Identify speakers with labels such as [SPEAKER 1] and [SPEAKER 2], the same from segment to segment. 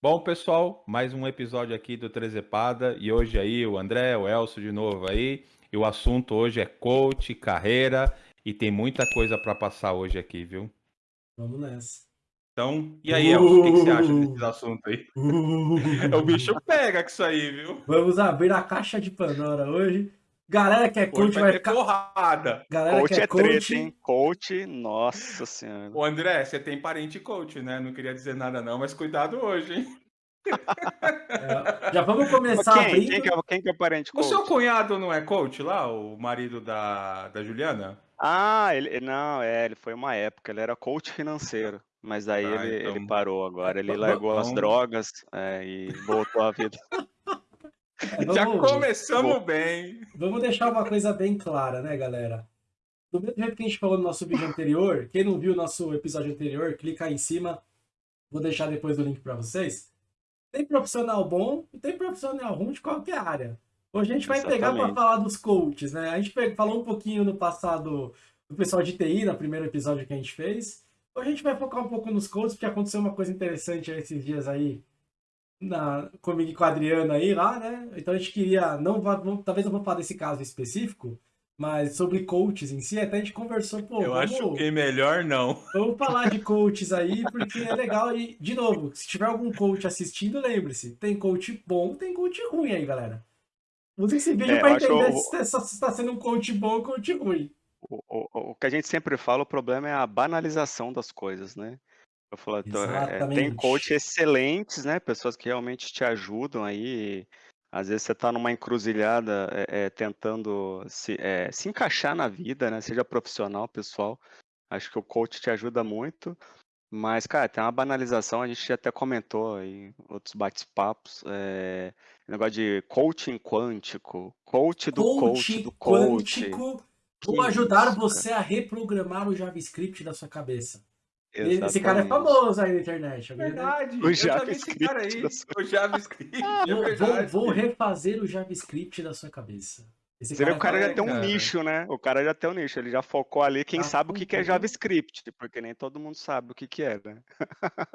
[SPEAKER 1] Bom, pessoal, mais um episódio aqui do Trezepada e hoje aí o André, o Elcio de novo aí. E o assunto hoje é coach, carreira e tem muita coisa para passar hoje aqui, viu?
[SPEAKER 2] Vamos nessa.
[SPEAKER 1] Então, e aí, Elcio, o que, que você acha desses assuntos aí? o bicho pega com isso aí, viu?
[SPEAKER 2] Vamos abrir a caixa de Pandora hoje. Galera que é coach
[SPEAKER 1] Hoje
[SPEAKER 2] vai,
[SPEAKER 1] ter
[SPEAKER 2] ficar.
[SPEAKER 1] porrada.
[SPEAKER 2] Galera
[SPEAKER 3] Coach
[SPEAKER 2] que é,
[SPEAKER 3] é
[SPEAKER 2] coach.
[SPEAKER 3] treta, hein? Coach, nossa senhora.
[SPEAKER 1] Ô André, você tem parente coach, né? Não queria dizer nada não, mas cuidado hoje, hein?
[SPEAKER 2] É, já vamos começar
[SPEAKER 3] quem?
[SPEAKER 2] abrindo.
[SPEAKER 3] Quem que, é, quem que é o parente
[SPEAKER 1] O
[SPEAKER 3] coach?
[SPEAKER 1] seu cunhado não é coach lá, o marido da, da Juliana?
[SPEAKER 3] Ah, ele não, é, ele foi uma época, ele era coach financeiro, mas daí
[SPEAKER 1] Ah,
[SPEAKER 3] ele,
[SPEAKER 1] então-
[SPEAKER 3] ele parou agora, ele
[SPEAKER 2] Va-
[SPEAKER 3] largou as
[SPEAKER 1] então-
[SPEAKER 3] drogas é, e voltou à vida.
[SPEAKER 1] Já
[SPEAKER 2] vamos,
[SPEAKER 1] começamos bem.
[SPEAKER 2] vamos deixar uma coisa bem clara, né, galera? Do mesmo jeito que a gente falou no nosso vídeo anterior, quem não viu o nosso episódio anterior, clica aí em cima. Vou deixar depois o link para vocês. Tem profissional bom e tem profissional ruim de qualquer área. Hoje a gente vai pegar para
[SPEAKER 3] Exatamente.
[SPEAKER 2] falar dos coaches, né? A gente falou um pouquinho no passado do pessoal de TI, no primeiro episódio que a gente fez. Hoje a gente vai focar um pouco nos coaches, porque aconteceu uma coisa interessante esses dias aí na, comigo e com a Adriana aí lá, né? Então a gente queria, não, talvez não vou falar desse caso específico, mas sobre coaches em si, até a gente conversou, pô,
[SPEAKER 1] Eu
[SPEAKER 2] vamos,
[SPEAKER 1] acho que melhor não.
[SPEAKER 2] vamos falar de coaches aí, porque é legal. E, de novo, se tiver algum coach assistindo, lembre-se, tem coach bom, tem coach ruim aí, galera. Use esse vídeo
[SPEAKER 3] É,
[SPEAKER 2] pra
[SPEAKER 3] eu acho
[SPEAKER 2] entender
[SPEAKER 3] o-
[SPEAKER 2] se está se tá sendo um coach bom ou coach ruim.
[SPEAKER 3] O, o- o que a gente sempre fala, o problema é a banalização das coisas, né? Eu falo, tô- é, tem coach excelentes, né? Pessoas que realmente te ajudam aí. Às vezes você está numa encruzilhada é, é, tentando se, é, se encaixar na vida, né? Seja profissional, pessoal. Acho que o coach te ajuda muito. Mas, cara, tem uma banalização, a gente até comentou em outros bate-papos. É, negócio de coaching quântico, coach do coach
[SPEAKER 2] Coach
[SPEAKER 3] do coach.
[SPEAKER 2] quântico.
[SPEAKER 3] Que
[SPEAKER 2] ajudar
[SPEAKER 3] isso,
[SPEAKER 2] você a reprogramar o JavaScript da sua cabeça.
[SPEAKER 3] Cara.
[SPEAKER 2] Esse cara é
[SPEAKER 3] Exatamente.
[SPEAKER 2] famoso aí na internet.
[SPEAKER 1] Verdade.
[SPEAKER 3] O
[SPEAKER 1] eu já vi esse cara aí.
[SPEAKER 3] JavaScript da
[SPEAKER 1] O JavaScript. É
[SPEAKER 2] Vou, vou, refazer o JavaScript da sua cabeça. Esse
[SPEAKER 3] Você vê, o cara
[SPEAKER 1] é,
[SPEAKER 3] já tem um
[SPEAKER 1] cara.
[SPEAKER 3] nicho, né? O cara já tem um nicho, ele já focou ali quem
[SPEAKER 2] Ah,
[SPEAKER 3] sabe o que, que é. JavaScript, porque nem todo mundo sabe o que, que é, né?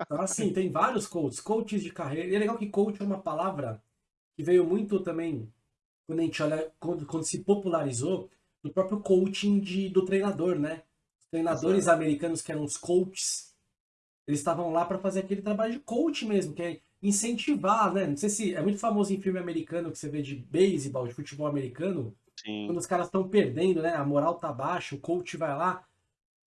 [SPEAKER 2] Então, assim, tem vários coaches, coaches de carreira. E é legal que coach é uma palavra que veio muito também, quando a gente olha, quando, quando se popularizou, do próprio coaching de, do treinador, né? Treinadores americanos que eram os coaches, eles estavam lá para fazer aquele trabalho de coach mesmo, que é incentivar, né? Não sei se é muito famoso em filme americano que você vê de beisebol, de futebol americano,
[SPEAKER 3] Sim.
[SPEAKER 2] quando os caras estão perdendo, né? A moral tá baixa, o coach vai lá.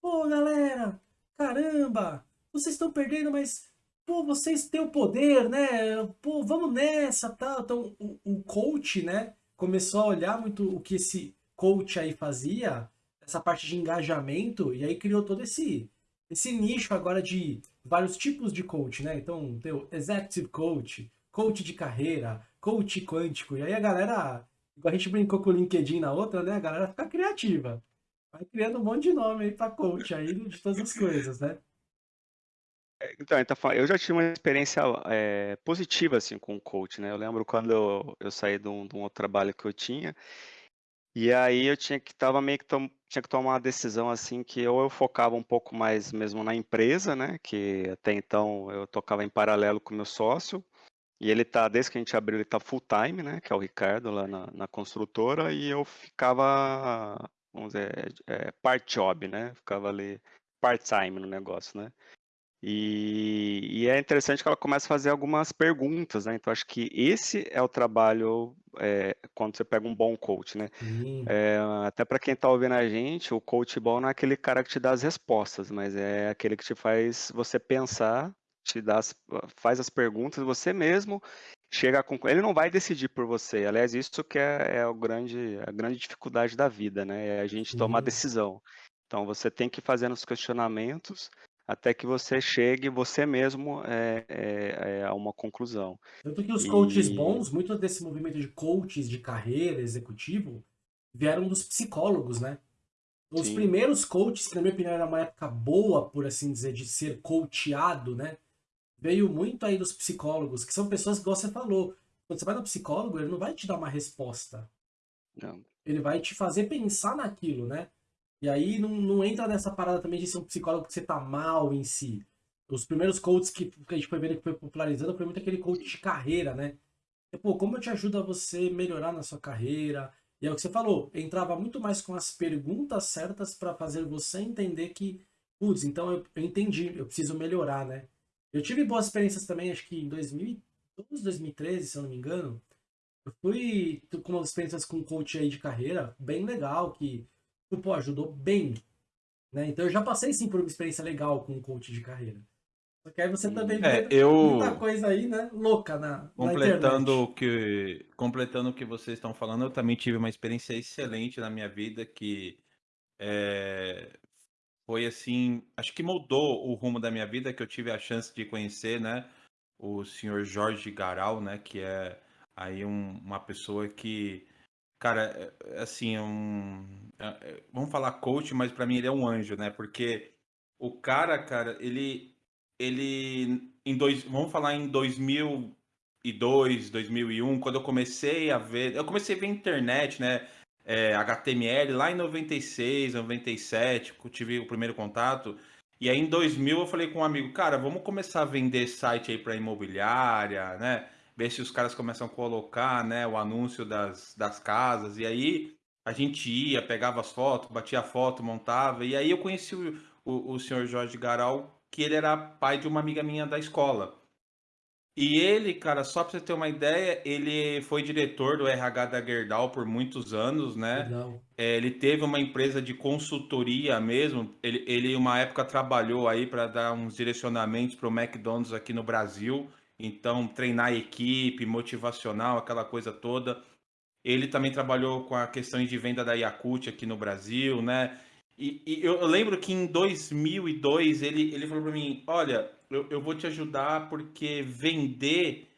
[SPEAKER 2] Pô, galera, caramba, vocês estão perdendo, mas pô, vocês têm o poder, né? Pô, vamos nessa, tal. Então, o, o coach, né, começou a olhar muito o que esse coach aí fazia, essa parte de engajamento, e aí criou todo esse esse nicho agora de vários tipos de coach, né? Então, tem o executive coach, coach de carreira, coach quântico, e aí a galera Igual a gente brincou com o LinkedIn na outra, né? A galera fica criativa. Vai criando um monte de nome aí pra coach aí de todas as coisas, né?
[SPEAKER 3] Então, fa- eu já tive uma experiência é, positiva assim com o coach, né? Eu lembro quando eu, eu saí de um, de um outro trabalho que eu tinha, e aí eu tinha que tava meio que tom- tinha que tomar uma decisão assim que ou eu focava um pouco mais mesmo na empresa, né? Que até então eu tocava em paralelo com meu sócio, e ele tá, desde que a gente abriu, ele tá full time, né? Que é o Ricardo lá na, na construtora, e eu ficava, vamos dizer, é, part job, né? Ficava ali part time no negócio, né? E, e é interessante que ela começa a fazer algumas perguntas, né? Então, acho que esse é o trabalho é, quando você pega um bom coach, né?
[SPEAKER 2] Sim.
[SPEAKER 3] É, até para quem está ouvindo a gente, o coach bom não é aquele cara que te dá as respostas, mas é aquele que te faz você pensar, te dá as, faz as perguntas, você mesmo chega a. Ele não vai decidir por você. Aliás, isso que é, é o grande, a grande dificuldade da vida, né? É a gente tomar decisão. Então, você tem que fazendo os questionamentos até que você chegue você mesmo é, é, é, a uma conclusão.
[SPEAKER 2] Tanto que os coaches
[SPEAKER 3] E-
[SPEAKER 2] bons, muito desse movimento de coaches de carreira, executivo, vieram dos psicólogos, né? Os primeiros coaches, que na minha opinião era uma época boa, por assim dizer, de ser coachado, né? Veio muito aí dos psicólogos, que são pessoas que, igual você falou, quando você vai no psicólogo, ele não vai te dar uma resposta.
[SPEAKER 3] Não.
[SPEAKER 2] ele vai te fazer pensar naquilo, né? E aí não, não entra nessa parada também de ser um psicólogo que você tá mal em si. os primeiros coaches que, que a gente foi vendo que foi popularizando foi muito aquele coach de carreira, né? E, pô, como eu te ajudo a você melhorar na sua carreira? E é o que você falou, entrava muito mais com as perguntas certas para fazer você entender que, putz, então eu, eu entendi, eu preciso melhorar, né? Eu tive boas experiências também, acho que em 2012, 2013, se eu não me engano. Eu fui com umas experiências com um coach aí de carreira, bem legal, que, pô, ajudou bem. Né? Então eu já passei sim por uma experiência legal com um coach de carreira. Só que aí você também
[SPEAKER 1] É,
[SPEAKER 2] vê
[SPEAKER 1] eu
[SPEAKER 2] muita coisa aí, né? Louca na, na
[SPEAKER 1] completando
[SPEAKER 2] internet.
[SPEAKER 1] o que completando o que vocês estão falando, eu também tive uma experiência excelente na minha vida que é, foi assim, acho que mudou o rumo da minha vida, que eu tive a chance de conhecer, né, o senhor Jorge Garal, né, que é aí um- uma pessoa que, cara, é- é assim, é um, é- é- vamos falar coach, mas para mim ele é um anjo, né, porque o cara, cara, ele, ele, em dois, vamos falar em 2002, 2001, quando eu comecei a ver, eu comecei a ver internet, né, é, HTML lá em 96, 97, que eu tive o primeiro contato. E aí em 2000 eu falei com um amigo, cara, vamos começar a vender site aí para imobiliária, né? Ver se os caras começam a colocar, né, o anúncio das, das casas. E aí a gente ia, pegava as fotos, batia a foto, montava. E aí eu conheci o, o, o senhor Jorge Garal, que ele era pai de uma amiga minha da escola. E ele, cara, só pra você ter uma ideia, ele foi diretor do RH da Gerdau por muitos anos, né? É, ele teve uma empresa de consultoria mesmo. Ele, ele uma época trabalhou aí para dar uns direcionamentos para o McDonald's aqui no Brasil. Então, treinar a equipe, motivacional, aquela coisa toda. Ele também trabalhou com a questão de venda da Yakult aqui no Brasil, né? E, e eu lembro que em 2002 ele, ele falou para mim: Olha, eu, eu vou te ajudar porque vender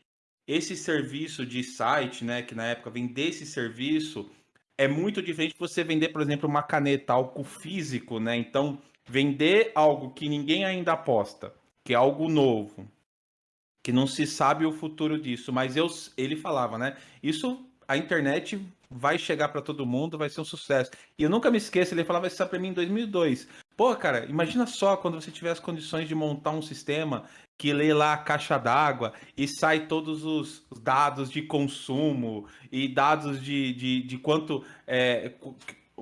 [SPEAKER 1] esse serviço de site, né? Que na época vender esse serviço é muito diferente de você vender, por exemplo, uma caneta, algo físico, né? Então, vender algo que ninguém ainda aposta, que é algo novo, que não se sabe o futuro disso, mas eu, ele falava, né? Isso a internet vai chegar para todo mundo, vai ser um sucesso. E eu nunca me esqueço, ele falava isso para mim em 2002. Pô, cara, imagina só quando você tiver as condições de montar um sistema que lê lá a caixa d'água e sai todos os dados de consumo e dados de, de, de quanto é,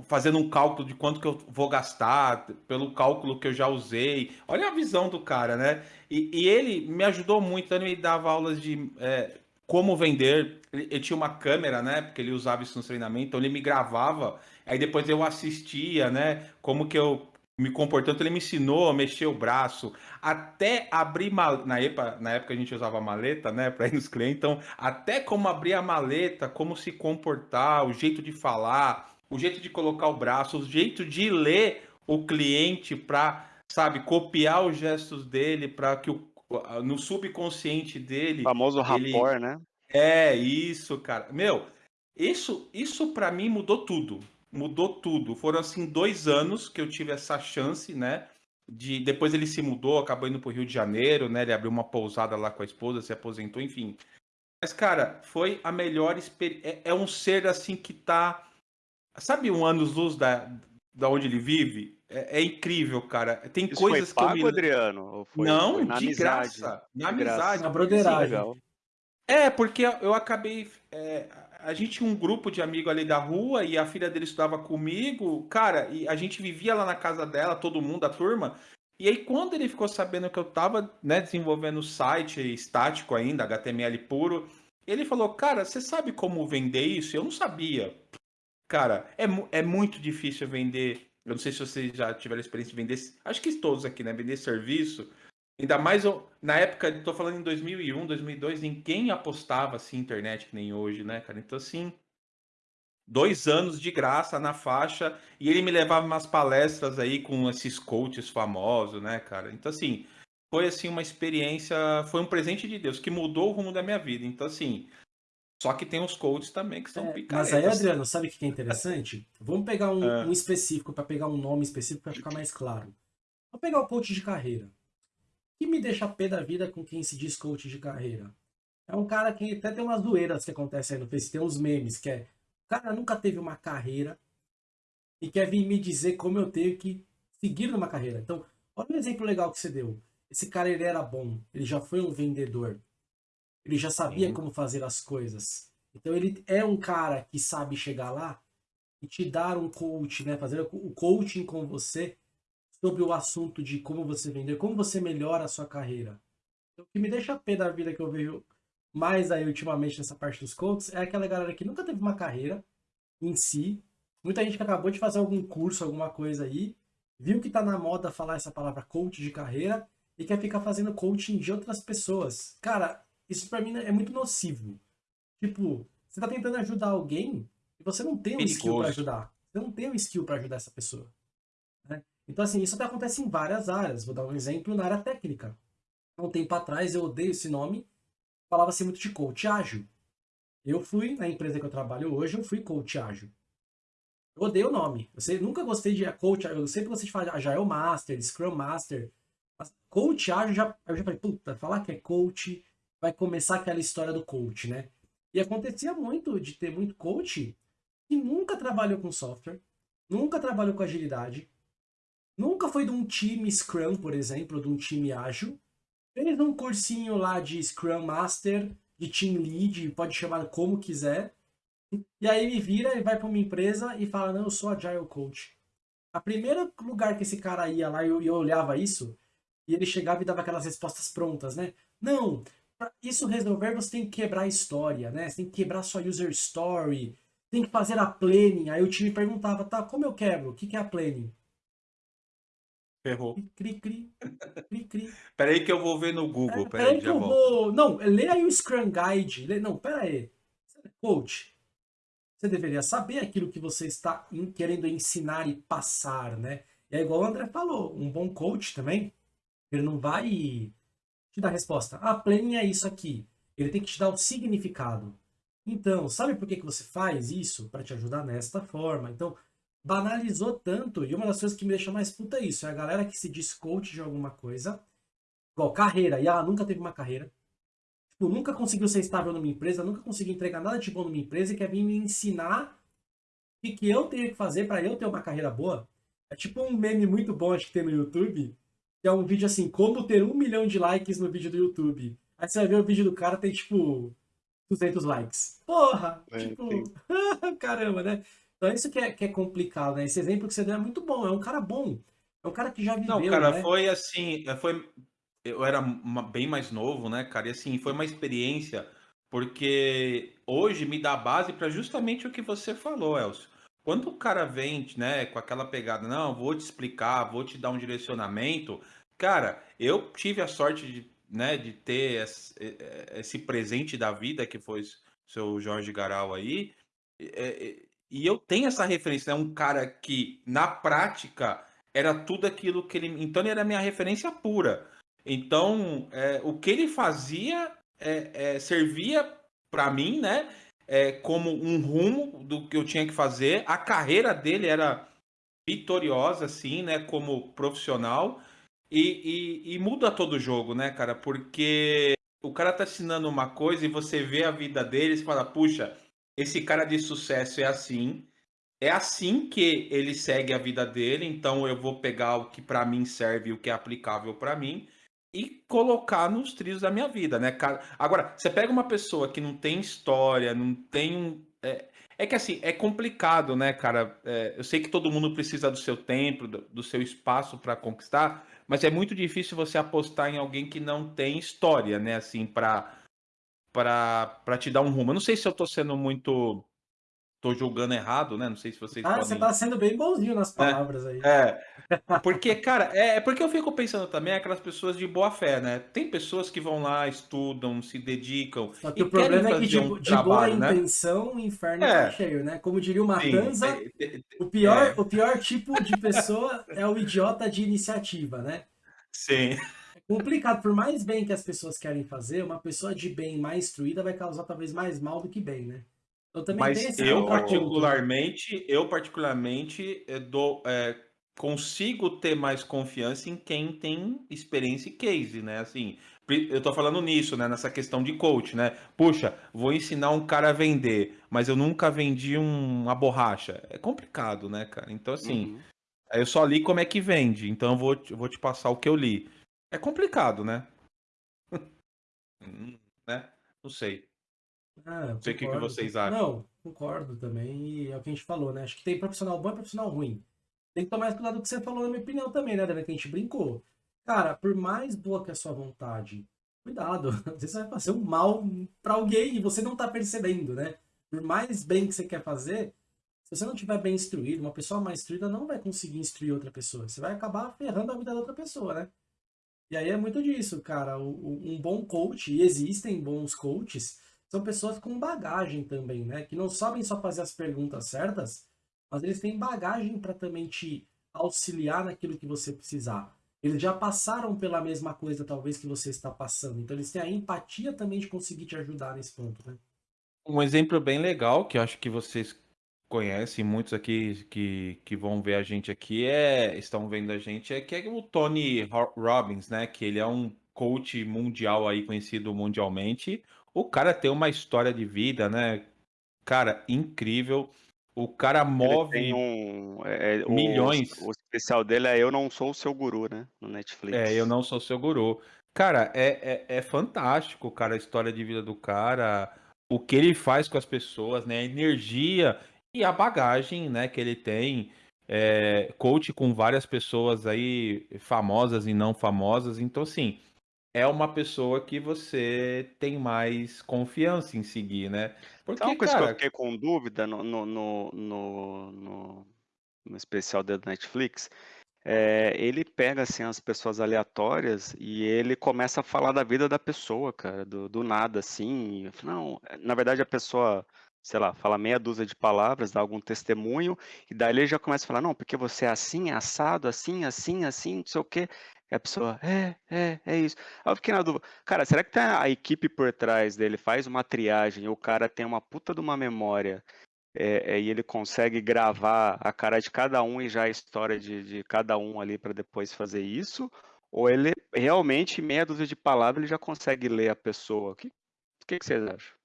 [SPEAKER 1] fazendo um cálculo de quanto que eu vou gastar pelo cálculo que eu já usei. Olha a visão do cara, né? E, e ele me ajudou muito, ele dava aulas de é, como vender. Ele, ele, tinha uma câmera, né? Porque ele usava isso no treinamento, então ele me gravava. Aí depois eu assistia, né? Como que eu me comportando, ele me ensinou a mexer o braço, até abrir na época, na época a gente usava maleta, né, para ir nos clientes, então até como abrir a maleta, como se comportar, o jeito de falar, o jeito de colocar o braço, o jeito de ler o cliente para, sabe, copiar os gestos dele para que o no subconsciente dele,
[SPEAKER 3] O famoso
[SPEAKER 1] ele
[SPEAKER 3] rapport, né?
[SPEAKER 1] é isso, cara. Meu, isso, isso para mim mudou tudo. Mudou tudo. Foram assim dois anos que eu tive essa chance, né? De depois ele se mudou, acabou indo pro Rio de Janeiro, né? Ele abriu uma pousada lá com a esposa, se aposentou, enfim. Mas cara, foi a melhor experiência. É, é um ser assim que tá, sabe, um anos-luz da, da onde ele vive. É, é incrível, cara. Tem
[SPEAKER 3] Isso
[SPEAKER 1] coisas
[SPEAKER 3] foi
[SPEAKER 1] que
[SPEAKER 3] pago,
[SPEAKER 1] eu me
[SPEAKER 3] Adriano? Ou foi,
[SPEAKER 1] não,
[SPEAKER 3] foi na
[SPEAKER 1] de
[SPEAKER 3] amizade?
[SPEAKER 1] graça. Na
[SPEAKER 3] De graça.
[SPEAKER 1] amizade.
[SPEAKER 2] Na broderagem.
[SPEAKER 1] É, porque eu acabei. é, a gente tinha um grupo de amigos ali da rua e a filha dele estudava comigo, cara, e a gente vivia lá na casa dela, todo mundo, a turma. E aí, quando ele ficou sabendo que eu tava, né, desenvolvendo o site estático ainda, HTML puro, ele falou: Cara, você sabe como vender isso? Eu não sabia. Cara, é, é muito difícil vender. Eu não sei se vocês já tiveram experiência de vender. Acho que todos aqui, né? Vender serviço. Ainda mais na época, estou falando em 2001, 2002, ninguém apostava assim internet que nem hoje, né, cara? Então, assim, dois anos de graça na faixa e ele me levava umas palestras aí com esses coaches famosos, né, cara? Então, assim, foi assim uma experiência, foi um presente de Deus que mudou o rumo da minha vida. Então, assim, só que tem os coaches também que são
[SPEAKER 2] É, mas
[SPEAKER 1] picaretas.
[SPEAKER 2] aí, Adriano, sabe o que é interessante? Vamos pegar um,
[SPEAKER 1] Ah.
[SPEAKER 2] um específico, para pegar um nome específico para ficar mais claro. Vamos pegar o coach de carreira. O que me deixa pé da vida com quem se diz coach de carreira? É um cara que até tem umas zoeiras que acontecem aí no Face, tem uns memes, que é o cara nunca teve uma carreira e quer vir me dizer como eu tenho que seguir numa carreira. Então, olha um exemplo legal que você deu. esse cara ele era bom, ele já foi um vendedor, ele já sabia
[SPEAKER 1] Sim.
[SPEAKER 2] como fazer as coisas. Então ele é um cara que sabe chegar lá e te dar um coach, né? Fazer o coaching com você sobre o assunto de como você vender, como você melhora a sua carreira. O que me deixa pé da vida que eu vejo mais aí ultimamente nessa parte dos coaches é aquela galera que nunca teve uma carreira em si. Muita gente que acabou de fazer algum curso, alguma coisa aí, viu que tá na moda falar essa palavra coach de carreira e quer ficar fazendo coaching de outras pessoas. Cara, isso pra mim é muito nocivo. Tipo, você tá tentando ajudar alguém e você não tem um skill pra ajudar. Você não tem um skill pra ajudar essa pessoa. né? Então, assim, isso até acontece em várias áreas. Vou dar um exemplo na área técnica. Há um tempo atrás, eu odeio esse nome, falava-se muito de coach ágil. Eu fui, na empresa que eu trabalho hoje, eu fui coach ágil. Eu odeio o nome. Eu sei- nunca gostei de coach, eu sempre gostei de falar Agile Master, Scrum Master. Mas coach ágil, já, eu já falei, puta, falar que é coach, vai começar aquela história do coach, né? E acontecia muito de ter muito coach que nunca trabalhou com software, nunca trabalhou com agilidade, nunca foi de um time Scrum, por exemplo, de um time ágil, fez um cursinho lá de Scrum Master, de Team Lead, pode chamar como quiser, e aí me vira e vai para uma empresa e fala, não, eu sou Agile Coach. A primeiro lugar que esse cara ia lá e eu, eu olhava isso, e ele chegava e dava aquelas respostas prontas, né? Não, isso resolver você tem que quebrar a história, né? Você tem que quebrar sua user story, tem que fazer a planning. Aí o time perguntava, tá, como eu quebro? O que, que é a planning?
[SPEAKER 1] Ferrou.
[SPEAKER 2] Cri, cri, cri, cri.
[SPEAKER 1] Peraí que eu vou ver no Google.
[SPEAKER 2] É,
[SPEAKER 1] Peraí,
[SPEAKER 2] peraí que
[SPEAKER 1] já
[SPEAKER 2] eu
[SPEAKER 1] volto.
[SPEAKER 2] vou... Não, lê aí o Scrum Guide. Lê... Não, pera aí. Coach, você deveria saber aquilo que você está querendo ensinar e passar, né? E é igual o André falou, um bom coach também, ele não vai te dar a resposta. Ah, planning é isso aqui. Ele tem que te dar o significado. Então, sabe por que, que você faz isso? Para te ajudar nesta forma. Então, banalizou tanto, e uma das coisas que me deixa mais puta é isso, é a galera que se diz coach de alguma coisa, igual carreira, e ah, nunca teve uma carreira, tipo, nunca conseguiu ser estável numa empresa, nunca conseguiu entregar nada de bom numa empresa e quer vir me ensinar o que, que eu tenho que fazer para eu ter uma carreira boa. É tipo um meme muito bom, acho que tem no YouTube, que é um vídeo assim, como ter um milhão de likes no vídeo do YouTube. Aí você vai ver o vídeo do cara, tem tipo 200 likes. Porra!
[SPEAKER 3] É,
[SPEAKER 2] tipo, caramba, né? Então isso que é, que é complicado, né? Esse exemplo que você deu é muito bom, é um cara bom. É um cara que já viveu,
[SPEAKER 1] Não, cara,
[SPEAKER 2] né?
[SPEAKER 1] foi assim, é, foi, eu era uma- bem mais novo, né, cara, e assim, foi uma experiência, porque hoje me dá base para justamente o que você falou, Elcio. Quando o cara vem, né, com aquela pegada, não, vou te explicar, vou te dar um direcionamento, cara, eu tive a sorte de, né, de ter esse, esse presente da vida que foi o seu Jorge Garal aí, é, é, e eu tenho essa referência, né, um cara que na prática era tudo aquilo que ele. Então ele era minha referência pura. Então é, o que ele fazia é, é, servia para mim, né? é, como um rumo do que eu tinha que fazer. A carreira dele era vitoriosa, assim, né? Como profissional. E, e- e muda todo o jogo, né, cara? Porque o cara tá ensinando uma coisa e você vê a vida dele e fala, puxa, esse cara de sucesso é assim. É assim que ele segue a vida dele, então eu vou pegar o que pra mim serve, o que é aplicável pra mim e colocar nos trilhos da minha vida, né, cara? Agora, você pega uma pessoa que não tem história, não tem um. É, é que assim, é complicado, né, cara? É, eu sei que todo mundo precisa do seu tempo, do, do seu espaço pra conquistar, mas é muito difícil você apostar em alguém que não tem história, né, assim, pra, pra te dar um rumo. Eu não sei se eu tô sendo muito. Tô julgando errado, né? Não sei se vocês
[SPEAKER 2] Ah,
[SPEAKER 1] podem.
[SPEAKER 2] você tá sendo bem bonzinho nas palavras aí.
[SPEAKER 1] É, porque, cara, é, é porque eu fico pensando também aquelas pessoas de boa fé, né? Tem pessoas que vão lá, estudam, se dedicam
[SPEAKER 2] Só que o problema é que de,
[SPEAKER 1] um
[SPEAKER 2] de boa
[SPEAKER 1] trabalho, né?
[SPEAKER 2] intenção, o inferno
[SPEAKER 1] É.
[SPEAKER 2] tá cheio, né? Como diria o Matanza,
[SPEAKER 1] é, é,
[SPEAKER 2] o, pior,
[SPEAKER 1] é.
[SPEAKER 2] o pior tipo de pessoa é o idiota de iniciativa, né?
[SPEAKER 1] sim.
[SPEAKER 2] É complicado, por mais bem que as pessoas querem fazer, uma pessoa de bem mais instruída vai causar talvez mais mal do que bem, né? Então também
[SPEAKER 1] Mas
[SPEAKER 2] esse
[SPEAKER 1] eu particularmente, eu particularmente eh, dou, eh, consigo ter mais confiança em quem tem experiência e case, né? Assim, eu tô falando nisso, né? Nessa questão de coach, né? Puxa, vou ensinar um cara a vender, mas eu nunca vendi um- uma borracha. É complicado, né, cara? Então, assim,
[SPEAKER 3] Uhum.
[SPEAKER 1] Eu só li como é que vende, então eu vou, te- eu vou te passar o que eu li. é complicado, né? Hum, né? Não sei.
[SPEAKER 2] Ah,
[SPEAKER 1] Não sei o que, que vocês acham.
[SPEAKER 2] Não, concordo também. E é o que a gente falou, né? Acho que tem profissional bom e profissional ruim. Tem que tomar cuidado do que você falou, na minha opinião, também, né, Daniel? Que a gente brincou. Cara, por mais boa que a sua vontade, cuidado. Às vezes você vai fazer um mal pra alguém e você não tá percebendo, né? Por mais bem que você quer fazer, se você não tiver bem instruído, uma pessoa mais instruída não vai conseguir instruir outra pessoa. Você vai acabar ferrando a vida da outra pessoa, né? E aí é muito disso, cara. Um bom coach, e existem bons coaches, são pessoas com bagagem também, né? Que não sabem só fazer as perguntas certas, mas eles têm bagagem para também te auxiliar naquilo que você precisar. Eles já passaram pela mesma coisa, talvez, que você está passando. Então eles têm a empatia também de conseguir te ajudar nesse ponto, né?
[SPEAKER 1] Um exemplo bem legal, que eu acho que vocês conhecem, muitos aqui que, que vão ver a gente aqui, é, estão vendo a gente, é que é o Tony Ro- Robbins, né? Que ele é um coach mundial aí, conhecido mundialmente. O cara tem uma história de vida, né? Cara, incrível. O cara move
[SPEAKER 3] um. é, é, o,
[SPEAKER 1] milhões.
[SPEAKER 3] o especial dele é Eu Não Sou o Seu Guru, né? No Netflix.
[SPEAKER 1] É, eu não sou seu guru. Cara, é, é, é fantástico, cara, a história de vida do cara, o que ele faz com as pessoas, né? A energia e a bagagem, né, que ele tem. É, coach com várias pessoas aí, famosas e não famosas. Então, assim, é uma pessoa que você tem mais confiança em seguir, né? Porque,
[SPEAKER 3] uma coisa que eu
[SPEAKER 1] cara,
[SPEAKER 3] fiquei com dúvida no, no, no, no, no- no especial dele do Netflix? É, ele pega assim as pessoas aleatórias e ele começa a falar da vida da pessoa, cara, do, do nada, assim. e eu falo, Não, na verdade a pessoa, sei lá, fala meia dúzia de palavras, dá algum testemunho, e daí ele já começa a falar, não, porque você é assim, é assado, assim, assim, assim, não sei o quê. E a pessoa, é, é, é isso. Aí eu fiquei na dúvida, cara, será que tem a a equipe por trás dele faz uma triagem e o cara tem uma puta de uma memória é, é, e ele consegue gravar a cara de cada um e já a história de, de cada um ali para depois fazer isso? Ou ele realmente, em meia dúzia de palavras, ele já consegue ler a pessoa? O que, o que, que vocês acham?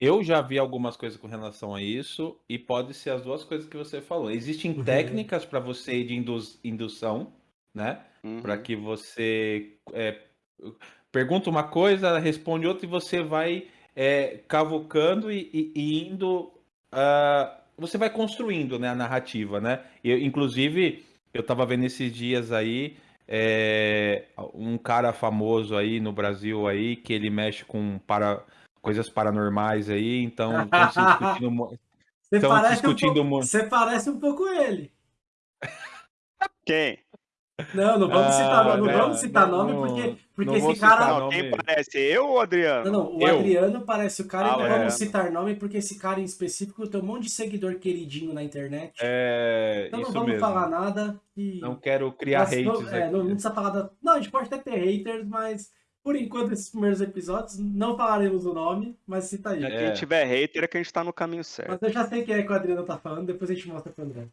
[SPEAKER 1] Eu já vi algumas coisas com relação a isso e pode ser as duas coisas que você falou. Existem
[SPEAKER 2] Uhum.
[SPEAKER 1] técnicas para você ir de indução, né? Para
[SPEAKER 3] Uhum.
[SPEAKER 1] que você é, pergunta uma coisa, responde outra e você vai é, cavucando e, e- e indo. ah, você vai construindo, né, a narrativa, né? Eu, inclusive, eu estava vendo esses dias aí é, um cara famoso aí no Brasil aí que ele mexe com para coisas paranormais aí, então estão se discutindo
[SPEAKER 2] Você parece, um
[SPEAKER 1] discutindo
[SPEAKER 2] pouco,
[SPEAKER 1] muito.
[SPEAKER 2] você parece um pouco ele.
[SPEAKER 3] Quem?
[SPEAKER 2] Não, não vamos citar,
[SPEAKER 1] Ah,
[SPEAKER 2] não,
[SPEAKER 1] né,
[SPEAKER 2] vamos citar
[SPEAKER 1] não-
[SPEAKER 2] nome,
[SPEAKER 1] não-
[SPEAKER 2] porque, porque
[SPEAKER 1] não
[SPEAKER 2] esse cara.
[SPEAKER 3] Não, quem parece? Eu ou o Adriano?
[SPEAKER 2] Não, não, o
[SPEAKER 1] Eu.
[SPEAKER 2] Adriano parece o cara
[SPEAKER 3] Ah,
[SPEAKER 2] e não vamos
[SPEAKER 3] Adriano.
[SPEAKER 2] citar nome, porque esse cara em específico tem um monte de seguidor queridinho na internet.
[SPEAKER 1] É,
[SPEAKER 2] então não vamos
[SPEAKER 1] mesmo.
[SPEAKER 2] falar nada. E...
[SPEAKER 1] Não quero criar hates
[SPEAKER 2] não, é, não, não precisa falar da... Não, a gente pode até ter haters, mas por enquanto, esses primeiros episódios, não falaremos o nome, mas cita aí.
[SPEAKER 1] É.
[SPEAKER 3] Quem tiver hater é que a gente tá no caminho certo.
[SPEAKER 2] Mas eu já sei quem é que o Adriano tá falando, depois a gente mostra pro André.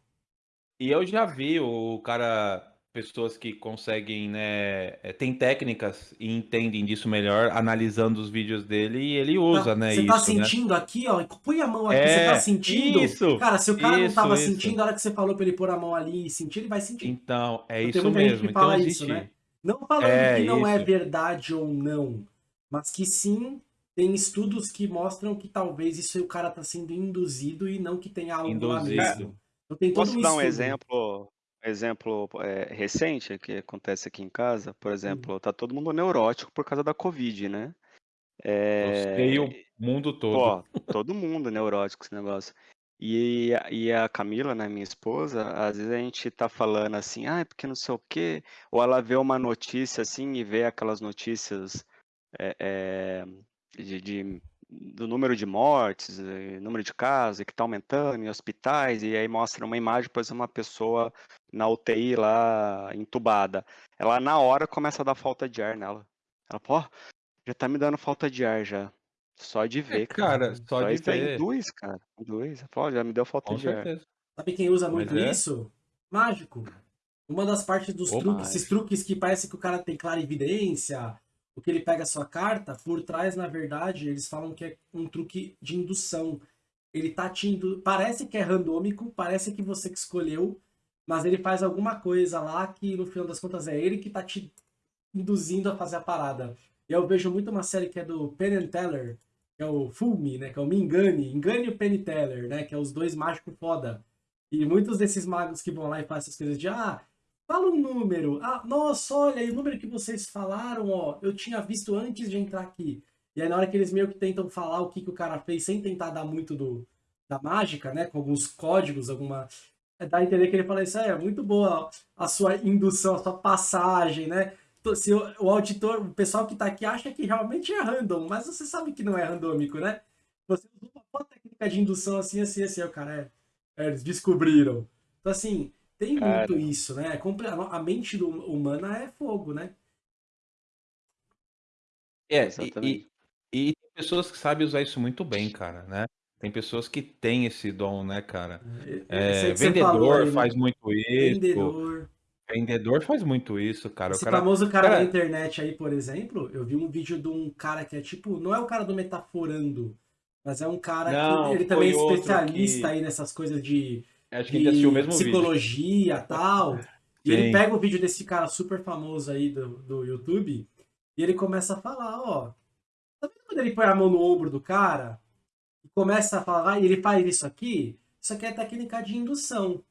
[SPEAKER 1] E eu já vi o cara, pessoas que conseguem, né, é, tem técnicas e entendem disso melhor, analisando os vídeos dele e ele usa,
[SPEAKER 2] Tá-
[SPEAKER 1] né,
[SPEAKER 2] Você
[SPEAKER 1] isso,
[SPEAKER 2] tá
[SPEAKER 1] né?
[SPEAKER 2] sentindo aqui, ó, põe a mão aqui,
[SPEAKER 1] É,
[SPEAKER 2] você tá sentindo?
[SPEAKER 1] isso,
[SPEAKER 2] Cara, se o cara não
[SPEAKER 1] isso,
[SPEAKER 2] tava
[SPEAKER 1] isso.
[SPEAKER 2] sentindo, a hora que você falou pra ele pôr a mão ali e sentir, ele vai sentir.
[SPEAKER 1] Então, é
[SPEAKER 2] Tem
[SPEAKER 1] isso mesmo.
[SPEAKER 2] que
[SPEAKER 1] Então
[SPEAKER 2] fala
[SPEAKER 1] existe.
[SPEAKER 2] isso, né? Não falando
[SPEAKER 1] É,
[SPEAKER 2] que não é
[SPEAKER 1] isso.
[SPEAKER 2] verdade ou não, mas que sim, tem estudos que mostram que talvez isso o cara tá sendo induzido e não que tenha algo lá
[SPEAKER 1] Induzido.
[SPEAKER 2] mesmo. Então tem todo
[SPEAKER 3] Posso
[SPEAKER 2] um
[SPEAKER 3] dar um exemplo, exemplo é, recente que acontece aqui em casa? Por exemplo, tá todo mundo neurótico por causa da Covid, né?
[SPEAKER 1] Eu
[SPEAKER 3] É,
[SPEAKER 1] sei o mundo todo.
[SPEAKER 3] Pô, todo mundo neurótico esse negócio. E, a- e a Camila, né, minha esposa, às vezes a gente tá falando assim, ah, porque não sei o quê, ou ela vê uma notícia assim e vê aquelas notícias é, é, de, de- do número de mortes, eh, número de casos, e que tá aumentando em hospitais, e aí mostra uma imagem, exemplo, uma pessoa na UTI lá, entubada. Ela na hora começa a dar falta de ar nela. Ela, pô, já tá me dando falta de ar já. Só de ver,
[SPEAKER 1] É, cara, só de
[SPEAKER 3] isso aí
[SPEAKER 1] ver.
[SPEAKER 3] induz, cara. Induz. Pô, já me deu falta
[SPEAKER 1] Com
[SPEAKER 3] de ar.
[SPEAKER 1] certeza.
[SPEAKER 2] Sabe quem usa muito
[SPEAKER 1] é.
[SPEAKER 2] isso? Mágico. Uma das partes dos
[SPEAKER 3] Ô,
[SPEAKER 2] truques, esses
[SPEAKER 3] mágico.
[SPEAKER 2] truques que parece que o cara tem clarividência, o que ele pega a sua carta, por trás, na verdade, eles falam que é um truque de indução. Ele tá te indu... Parece que é randômico, parece que você que escolheu, mas ele faz alguma coisa lá que no final das contas é ele que tá te induzindo a fazer a parada. E eu vejo muito uma série que é do Penn and Teller, que é o Fool Me, né? Que é o Me Engane, Engane o Penn Teller, né? Que é os dois mágicos foda. E muitos desses magos que vão lá e fazem essas coisas de, ah, fala um número. Ah, nossa, olha, o número que vocês falaram, ó, eu tinha visto antes de entrar aqui. E aí na hora que eles meio que tentam falar o que, que o cara fez sem tentar dar muito do, da mágica, né? Com alguns códigos, alguma... Dá a entender que ele fala isso, é muito boa a sua indução, a sua passagem, né? Se o, o auditor, o pessoal que tá aqui acha que realmente é random, mas você sabe que não é randômico, né? Você usa uma técnica de indução assim, assim, assim, o cara é, é, eles descobriram. Então assim, tem muito isso, né? A mente do, humana é fogo, né?
[SPEAKER 1] É, e, e, e, tem pessoas que sabem usar isso muito bem, cara, né? Tem pessoas que têm esse dom, né, cara? É, vendedor aí, né? faz muito isso. Vendedor. Vendedor faz muito isso, cara.
[SPEAKER 2] Esse
[SPEAKER 1] o cara,
[SPEAKER 2] famoso cara, cara da internet aí, por exemplo, eu vi um vídeo de um cara que é tipo, não é o cara do metaforando, mas é um cara não, que ele também é especialista que... aí nessas coisas de,
[SPEAKER 1] Acho que de assistiu o mesmo
[SPEAKER 2] psicologia e tal. E ele pega o vídeo desse cara super famoso aí do, do YouTube e ele começa a falar, ó. Tá vendo quando ele põe a mão no ombro do cara? começa a falar, e ele faz isso aqui, isso aqui é técnica de indução.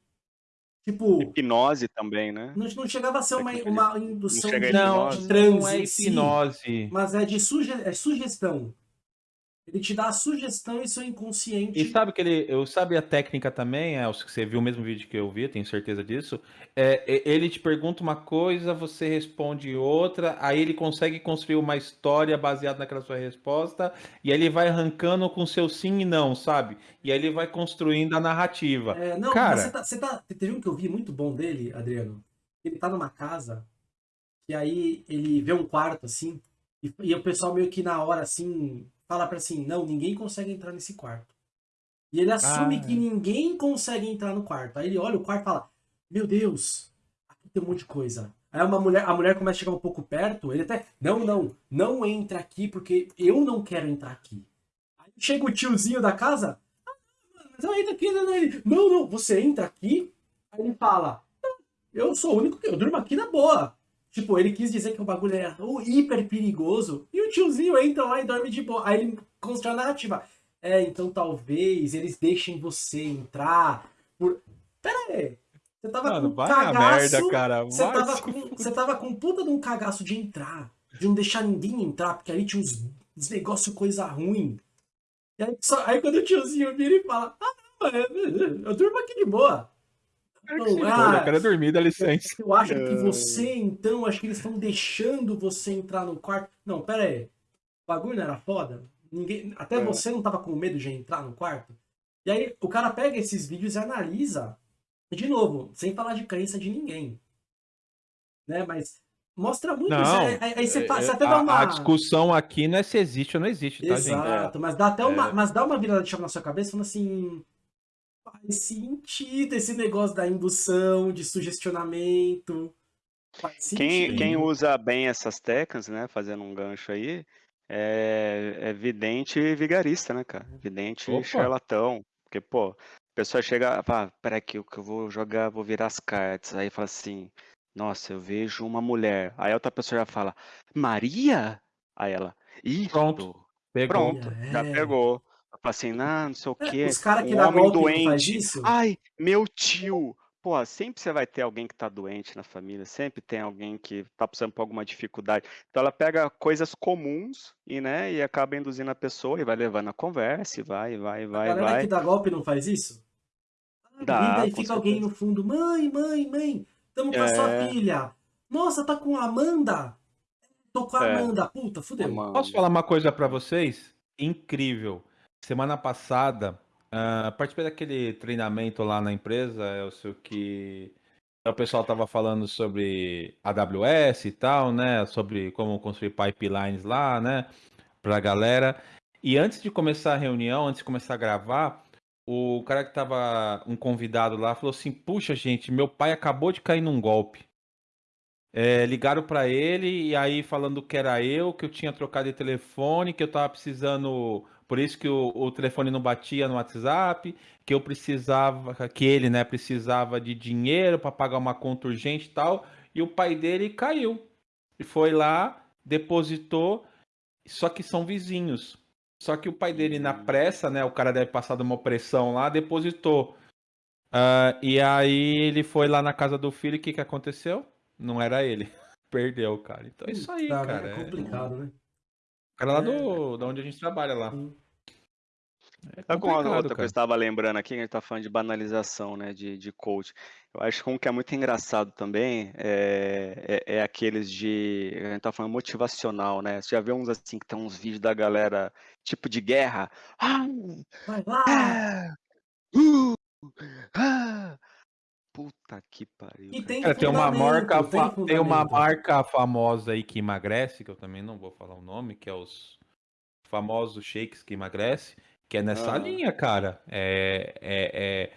[SPEAKER 2] Tipo.
[SPEAKER 3] Hipnose também, né?
[SPEAKER 2] Não, não chegava a ser uma, uma indução
[SPEAKER 1] de, de transe. Não é hipnose. Si,
[SPEAKER 2] mas é de suge, é sugestão. Ele te dá a sugestão e seu inconsciente.
[SPEAKER 1] E sabe que ele, eu sabe a técnica também, é, você viu o mesmo vídeo que eu vi, tenho certeza disso. É, ele te pergunta uma coisa, você responde outra, aí ele consegue construir uma história baseada naquela sua resposta, e aí ele vai arrancando com seu sim e não, sabe? E aí ele vai construindo a narrativa.
[SPEAKER 2] É, não, Cara, você tá, você tá, teve um que eu vi muito bom dele, Adriano. Ele tá numa casa, e aí ele vê um quarto assim, e, e o pessoal meio que na hora assim fala para assim, não, ninguém consegue entrar nesse quarto. E ele assume ah. que ninguém consegue entrar no quarto. Aí ele olha o quarto e fala, meu Deus, aqui tem um monte de coisa. Aí uma mulher, a mulher começa a chegar um pouco perto, ele até, não, não, não entra aqui porque eu não quero entrar aqui. Aí chega o tiozinho da casa, ah, mas eu entro aqui, não, não, não, você entra aqui? Aí ele fala, eu sou o único que eu durmo aqui na boa. Tipo, ele quis dizer que o bagulho era o hiper perigoso. E o tiozinho entra lá e dorme de boa. Aí ele constrói a narrativa. É, então talvez eles deixem você entrar por... Pera aí. Você tava Mano, com cagaço... merda, cara. Você tava, com, você tava com puta de um cagaço de entrar. De não deixar ninguém entrar, porque ali tinha uns, uns negócios coisa ruim. E aí, só, aí quando o tiozinho vira e fala, ah, eu durmo aqui de boa.
[SPEAKER 1] Não, ah, eu quero dormir, dá licença.
[SPEAKER 2] Eu acho que você, então, acho que eles estão deixando você entrar no quarto. Não, pera aí. O bagulho não era foda? Ninguém, até é. você não tava com medo de entrar no quarto? E aí o cara pega esses vídeos e analisa, de novo, sem falar de crença de ninguém. Né? Mas mostra muito
[SPEAKER 1] não,
[SPEAKER 2] isso.
[SPEAKER 1] Aí, aí você, você, até dá uma... A discussão aqui não é se existe ou não existe,
[SPEAKER 2] tá, Exato, gente? mas dá até uma, é. mas dá uma virada de chave na sua cabeça, falando assim, faz sentido esse negócio da indução, de sugestionamento.
[SPEAKER 3] Quem, quem usa bem essas técnicas, né, fazendo um gancho aí, é, é vidente e vigarista, né, cara? Vidente e charlatão. Porque, pô, a pessoa chega, fala, peraí que eu, que eu vou jogar, vou virar as cartas. Aí fala assim, nossa, eu vejo uma mulher. Aí outra pessoa já fala, Maria? Aí ela, ih, pronto, pegou. pronto, é. já pegou. Fala assim, não, não sei o é, quê.
[SPEAKER 2] Os caras que um dá homem golpe doente. Faz isso?
[SPEAKER 3] Ai, meu tio. Pô, sempre você vai ter alguém que tá doente na família, sempre tem alguém que tá passando por alguma dificuldade. Então ela pega coisas comuns e, né, e acaba induzindo a pessoa e vai levando a conversa, e vai, vai, vai,
[SPEAKER 2] a galera
[SPEAKER 3] vai.
[SPEAKER 2] que dá golpe não faz isso? Ah, dá, e fica certeza. alguém no fundo, mãe, mãe, mãe, tamo com é... a sua é. filha. Nossa, tá com a Amanda? Tô com a é. Amanda, puta, fudeu. Amanda.
[SPEAKER 1] Posso falar uma coisa para vocês? Incrível. Semana passada, uh, participei daquele treinamento lá na empresa, eu sei que o pessoal estava falando sobre AWS e tal, né? Sobre como construir pipelines lá, né? Para a galera. E antes de começar a reunião, antes de começar a gravar, o cara que estava um convidado lá falou assim: Puxa, gente, meu pai acabou de cair num golpe. É, ligaram para ele e aí falando que era eu, que eu tinha trocado de telefone, que eu estava precisando por isso que o, o, telefone não batia no WhatsApp, que eu precisava, que ele, né, precisava de dinheiro para pagar uma conta urgente e tal, e o pai dele caiu. E foi lá, depositou, só que são vizinhos. Só que o pai dele, na
[SPEAKER 3] Hum.
[SPEAKER 1] pressa, né? O cara deve passar de uma opressão lá, depositou. Ah, e aí ele foi lá na casa do filho e o que, que aconteceu? Não era ele. Perdeu, cara. Então é isso aí,
[SPEAKER 2] Tá,
[SPEAKER 1] cara.
[SPEAKER 2] É
[SPEAKER 1] É-
[SPEAKER 2] complicado, né?
[SPEAKER 1] O cara lá do, da onde a gente trabalha lá. É
[SPEAKER 3] Sabe com uma outra coisa que eu estava lembrando aqui, que a gente tá falando de banalização, né, de, de coach. Eu acho que um que é muito engraçado também é, é, é aqueles de, a gente tá falando motivacional, né? Você já vê uns assim, que tem uns vídeos da galera, tipo de guerra. Ah,
[SPEAKER 2] Vai lá!
[SPEAKER 3] é, uh, ah. Puta que pariu,
[SPEAKER 2] E tem
[SPEAKER 1] Cara, tem uma marca,
[SPEAKER 2] tem
[SPEAKER 1] tem uma marca famosa aí que emagrece, que eu também não vou falar o nome, que é os famosos shakes que emagrece, que é nessa
[SPEAKER 3] Aham.
[SPEAKER 1] linha, cara. É, é, é,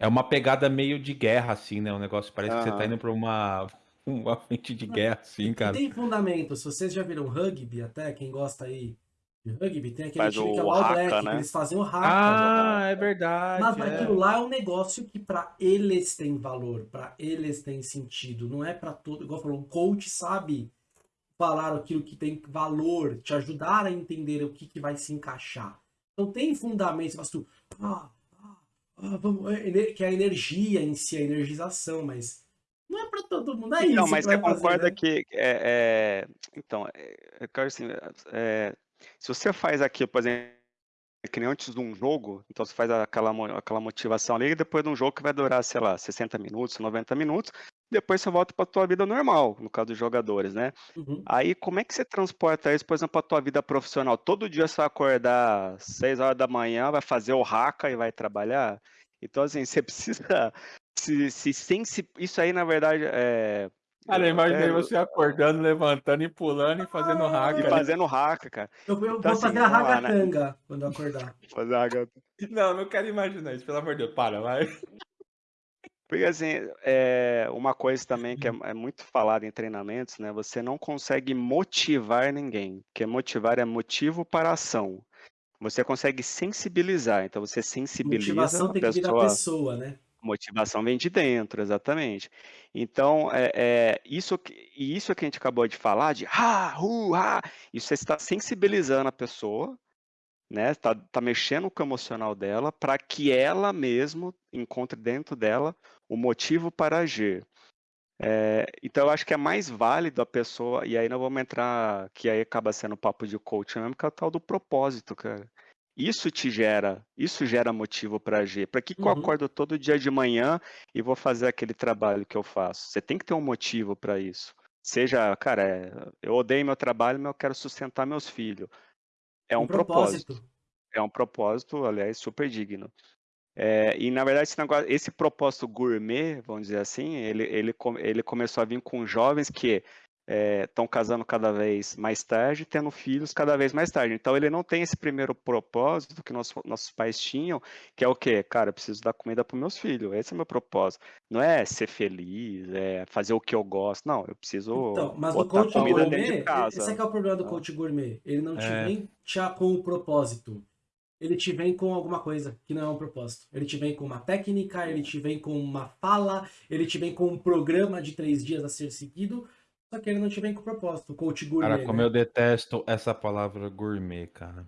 [SPEAKER 1] é uma pegada meio de guerra, assim, né? Um negócio parece que você tá indo pra uma, uma frente de guerra, assim,
[SPEAKER 2] E
[SPEAKER 1] cara.
[SPEAKER 2] tem fundamento. Se vocês já viram rugby, até quem gosta aí de rugby, tem aquele
[SPEAKER 3] Faz
[SPEAKER 2] time que é
[SPEAKER 3] o
[SPEAKER 2] o All Black,
[SPEAKER 3] né?
[SPEAKER 2] eles fazem o haka.
[SPEAKER 1] Ah, é
[SPEAKER 2] Mas
[SPEAKER 1] verdade.
[SPEAKER 2] aquilo
[SPEAKER 1] é.
[SPEAKER 2] lá é um negócio que pra eles tem valor, pra eles tem sentido, não é pra todo. Igual falou, um coach sabe falar aquilo que tem valor, te ajudar a entender o que, que vai se encaixar. Então tem fundamento, mas tu. Ah, ah, ah, vamos, é, que é a energia em si, a energização, mas não é pra todo mundo. É
[SPEAKER 3] Então,
[SPEAKER 2] isso
[SPEAKER 3] mas
[SPEAKER 2] que
[SPEAKER 3] você concorda
[SPEAKER 2] né?
[SPEAKER 3] que é, é, então, é, eu quero assim, é, se você faz aqui, por exemplo, que nem antes de um jogo, então você faz aquela, aquela motivação ali, e depois de um jogo que vai durar, sei lá, 60 minutos, 90 minutos, depois você volta para tua vida normal, no caso dos jogadores, né?
[SPEAKER 2] Uhum.
[SPEAKER 3] Aí, como é que você transporta isso, por exemplo, para tua vida profissional? Todo dia você vai acordar às 6 horas da manhã, vai fazer o haka e vai trabalhar? Então, assim, você precisa se, se sensi... Isso aí, na verdade, é...
[SPEAKER 1] Cara, eu imaginei você acordando, levantando e pulando e fazendo hack.
[SPEAKER 3] E
[SPEAKER 1] ali.
[SPEAKER 3] fazendo haka, cara.
[SPEAKER 2] Eu, eu
[SPEAKER 3] Então,
[SPEAKER 2] vou
[SPEAKER 3] assim,
[SPEAKER 2] fazer a
[SPEAKER 3] lá, né?
[SPEAKER 2] ragatanga quando eu acordar.
[SPEAKER 3] Fazer haka.
[SPEAKER 1] Não, não quero imaginar isso, pelo amor de Deus. Para, vai.
[SPEAKER 3] Porque, assim, é uma coisa também que é, é muito falada em treinamentos, né? Você não consegue motivar ninguém, porque motivar é motivo para ação. Você consegue sensibilizar, então você sensibiliza
[SPEAKER 2] Motivação
[SPEAKER 3] a
[SPEAKER 2] tem que vir da
[SPEAKER 3] pessoa.
[SPEAKER 2] pessoa, né?
[SPEAKER 3] Motivação vem de dentro, exatamente. Então, é, é, isso, e isso que a gente acabou de falar, de ha, hu, ha, isso você está sensibilizando a pessoa, né? Está tá mexendo com o emocional dela para que ela mesmo encontre dentro dela o motivo para agir. É, então, eu acho que é mais válido a pessoa, e aí nós vamos entrar, que aí acaba sendo papo de coach mesmo, que é o tal do propósito, cara. Isso te gera, isso gera motivo para agir. Para que, que eu
[SPEAKER 2] Uhum.
[SPEAKER 3] acordo todo dia de manhã e vou fazer aquele trabalho que eu faço? Você tem que ter um motivo para isso. Seja, cara, é, eu odeio meu trabalho, mas eu quero sustentar meus filhos. É um, propósito. É um propósito, aliás, super digno. É, e na verdade esse, negócio, esse propósito gourmet, vamos dizer assim, ele, ele, ele começou a vir com jovens que estão casando cada vez mais tarde, tendo filhos cada vez mais tarde. Então ele não tem esse primeiro propósito que nosso- nossos pais tinham, que é o quê? Cara, eu preciso dar comida para meus filhos. Esse é o meu propósito. Não é ser feliz, é fazer o que eu gosto. Não, eu preciso
[SPEAKER 2] Então, mas o
[SPEAKER 3] botar
[SPEAKER 2] coach
[SPEAKER 3] comida
[SPEAKER 2] gourmet,
[SPEAKER 3] dentro de casa.
[SPEAKER 2] esse é que é o problema do
[SPEAKER 3] Ah.
[SPEAKER 2] coach gourmet. Ele não te
[SPEAKER 1] É.
[SPEAKER 2] vem com o propósito. Ele te vem com alguma coisa que não é um propósito. Ele te vem com uma técnica, ele te vem com uma fala, ele te vem com um programa de três dias a ser seguido, só que ele não te vem com propósito. O coach gourmet,
[SPEAKER 1] Cara, como
[SPEAKER 2] né?
[SPEAKER 1] eu detesto essa palavra gourmet, cara.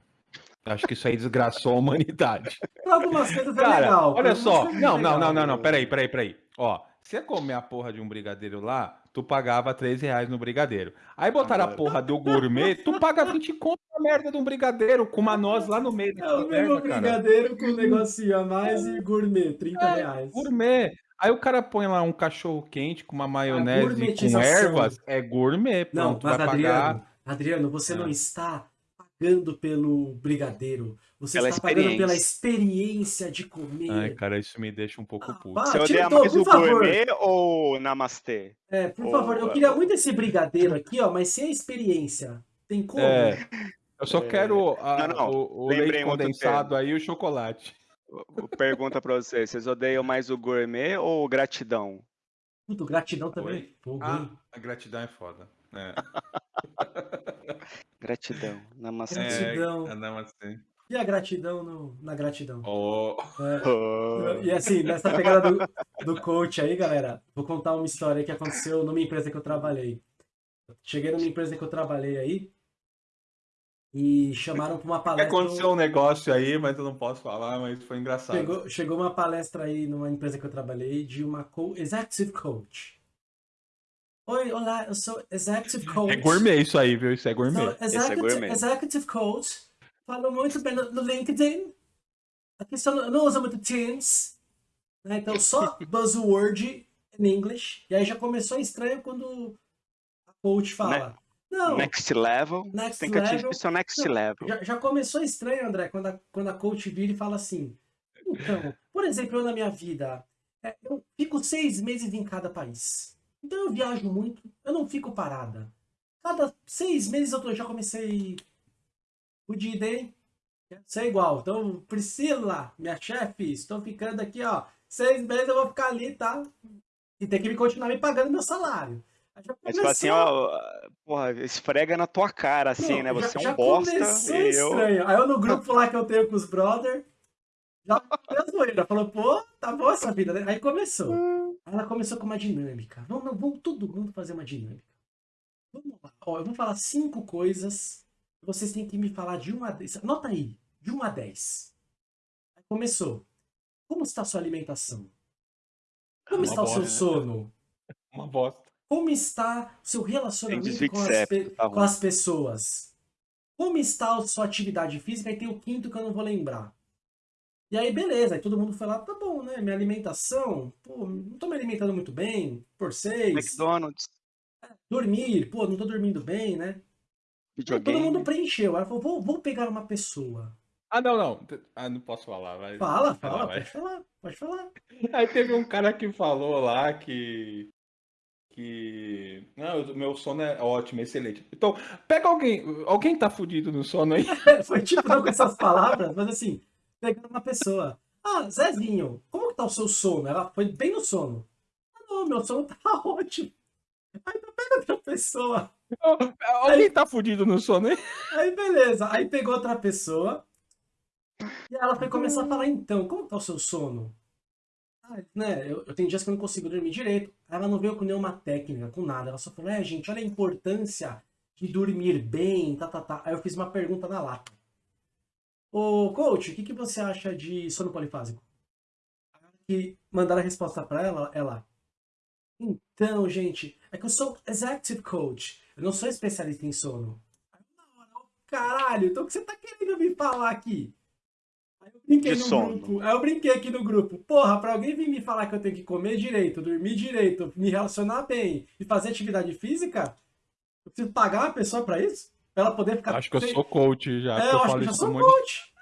[SPEAKER 1] Acho que isso aí desgraçou a humanidade.
[SPEAKER 2] Algumas coisas é
[SPEAKER 1] Cara,
[SPEAKER 2] legal. pra
[SPEAKER 1] olha só.
[SPEAKER 2] é
[SPEAKER 1] Não, não,
[SPEAKER 2] legal.
[SPEAKER 1] não, não, não. Peraí, peraí, peraí. Ó, você comer a porra de um brigadeiro lá, tu pagava 3 reais no brigadeiro. Aí botaram a
[SPEAKER 3] Agora.
[SPEAKER 1] porra do gourmet, tu paga 20 conto na merda de um brigadeiro com uma noz lá no meio
[SPEAKER 2] É o mesmo
[SPEAKER 1] merda, cara.
[SPEAKER 2] brigadeiro com um negocinho a mais e gourmet, 30
[SPEAKER 1] É,
[SPEAKER 2] reais.
[SPEAKER 1] Gourmet. Aí o cara põe lá um cachorro quente com uma maionese com ervas, é gourmet.
[SPEAKER 2] Não,
[SPEAKER 1] Pronto,
[SPEAKER 2] mas
[SPEAKER 1] vai
[SPEAKER 2] Adriano,
[SPEAKER 1] pagar.
[SPEAKER 2] Adriano, você
[SPEAKER 1] Ah.
[SPEAKER 2] não está pagando pelo brigadeiro. Você
[SPEAKER 3] Pela
[SPEAKER 2] está pagando pela
[SPEAKER 3] experiência.
[SPEAKER 2] de comer.
[SPEAKER 1] Ai, cara, isso me deixa um pouco
[SPEAKER 2] Ah,
[SPEAKER 1] puto.
[SPEAKER 3] Você odeia
[SPEAKER 2] o tom,
[SPEAKER 3] mais
[SPEAKER 2] por
[SPEAKER 3] o
[SPEAKER 2] favor.
[SPEAKER 3] gourmet ou namastê?
[SPEAKER 2] É, por favor, eu queria muito esse brigadeiro aqui, ó, mas sem a experiência. Tem como?
[SPEAKER 1] É, eu só
[SPEAKER 3] É,
[SPEAKER 1] quero a-
[SPEAKER 3] não, não,
[SPEAKER 1] o, o leite condensado aí e o chocolate.
[SPEAKER 3] Pergunta pra vocês, vocês odeiam mais o gourmet ou o gratidão?
[SPEAKER 2] Puta, gratidão também.
[SPEAKER 1] Oi?
[SPEAKER 2] Fogo,
[SPEAKER 1] Ah, a gratidão é foda. É,
[SPEAKER 3] Gratidão, namastê.
[SPEAKER 2] Gratidão.
[SPEAKER 1] é, assim.
[SPEAKER 2] E a gratidão no- na gratidão?
[SPEAKER 1] Oh,
[SPEAKER 2] É,
[SPEAKER 3] Oh.
[SPEAKER 2] E assim, nessa pegada do, do coach aí, galera, vou contar uma história que aconteceu numa empresa que eu trabalhei. cheguei numa empresa que eu trabalhei aí e chamaram para uma palestra.
[SPEAKER 1] Aconteceu um negócio aí, mas eu não posso falar, mas foi engraçado.
[SPEAKER 2] Chegou, chegou uma palestra aí numa empresa que eu trabalhei de uma co executive coach. Oi, olá, eu sou executive coach.
[SPEAKER 1] É gourmet isso aí, viu? Isso é gourmet.
[SPEAKER 2] Sou
[SPEAKER 3] é
[SPEAKER 2] executive,
[SPEAKER 3] gourmet.
[SPEAKER 2] executive coach. Falo muito bem no, no LinkedIn. A questão não- não usa muito Teams. Né? Então, só buzzword em inglês. E aí já começou estranho quando a coach fala. Não,
[SPEAKER 3] Next level.
[SPEAKER 2] Next
[SPEAKER 3] tem que atingir
[SPEAKER 2] level.
[SPEAKER 3] o seu next
[SPEAKER 2] Não,
[SPEAKER 3] level.
[SPEAKER 2] já, já começou estranho, André, quando a, quando a coach vira e fala assim. Então, por exemplo, eu na minha vida, é, eu fico seis meses em cada país. Então eu viajo muito, eu não fico parada. Cada seis meses eu tô, já comecei o dia day, quero ser igual. Então, Priscila, minha chefe, estou ficando aqui, ó. Seis meses eu vou ficar ali, tá? E tem que me continuar me pagando meu salário. Já
[SPEAKER 3] Mas tipo assim,
[SPEAKER 2] começou-
[SPEAKER 3] ó, porra, esfrega na tua cara, assim,
[SPEAKER 2] não,
[SPEAKER 3] né? Você
[SPEAKER 2] já,
[SPEAKER 3] é
[SPEAKER 2] já
[SPEAKER 3] um bosta
[SPEAKER 2] começou
[SPEAKER 3] e eu.
[SPEAKER 2] estranho. Aí eu no grupo lá que eu tenho com os brother, já fez zoeira. Falou, pô, tá boa essa vida, né? Aí começou. Aí ela começou com uma dinâmica. Vamos, não, vamos todo mundo fazer uma dinâmica. Vamos lá. Ó, eu vou falar cinco coisas. Vocês têm que me falar de uma a dez. Anota aí, de uma a dez. Aí começou. Como está a sua alimentação? Como
[SPEAKER 1] Uma
[SPEAKER 2] está o seu
[SPEAKER 1] bosta.
[SPEAKER 2] sono?
[SPEAKER 1] Uma bosta.
[SPEAKER 2] Como está o seu relacionamento com as,
[SPEAKER 3] tá
[SPEAKER 2] com as pessoas? Como está a sua atividade física? E tem o quinto que eu não vou lembrar. E aí, beleza. Aí todo mundo foi lá, tá bom, né? Minha alimentação, pô, não tô me alimentando muito bem, por seis.
[SPEAKER 3] McDonald's,
[SPEAKER 2] Dormir, pô, não tô dormindo bem, né? Todo mundo preencheu. Aí ela falou, vou, vou pegar uma pessoa.
[SPEAKER 1] Ah, não, não. Ah, não posso falar. Vai.
[SPEAKER 2] Fala, fala,
[SPEAKER 1] vai.
[SPEAKER 2] pode falar, pode falar.
[SPEAKER 1] Aí teve um cara que falou lá que. Que. Não, o meu sono é ótimo, excelente. Então, pega alguém. Alguém tá fudido no sono aí?
[SPEAKER 2] Foi tipo, não com essas palavras, mas assim, pegando uma pessoa. Ah, Zezinho, como que tá o seu sono? Ela foi bem no sono. Ah, não, meu sono tá ótimo. Aí tu pega outra pessoa.
[SPEAKER 1] Alguém tá fudido no sono aí?
[SPEAKER 2] Aí beleza. Aí pegou outra pessoa. E ela foi começar a falar, então, como tá o seu sono? Né, eu, eu tenho dias que eu não consigo dormir direito. Ela não veio com nenhuma técnica, com nada. Ela só falou, é, gente, olha a importância de dormir bem, tá, tá, tá. Aí eu fiz uma pergunta na lata. Ô, coach, o que, que você acha de sono polifásico? E mandaram a resposta pra ela, ela... Então, gente, é que eu sou executive coach. Eu não sou especialista em sono. Aí, Caralho, então o que você tá querendo me falar aqui? Aí eu brinquei no
[SPEAKER 3] sono.
[SPEAKER 2] grupo. Aí eu brinquei aqui no grupo. Porra, pra alguém vir me falar que eu tenho que comer direito, dormir direito, me relacionar bem e fazer atividade física, eu preciso pagar uma pessoa pra isso? Pra ela poder ficar.
[SPEAKER 1] Acho que eu sou coach já.
[SPEAKER 2] é, eu
[SPEAKER 1] eu
[SPEAKER 2] acho que eu sou
[SPEAKER 1] de-
[SPEAKER 2] coach.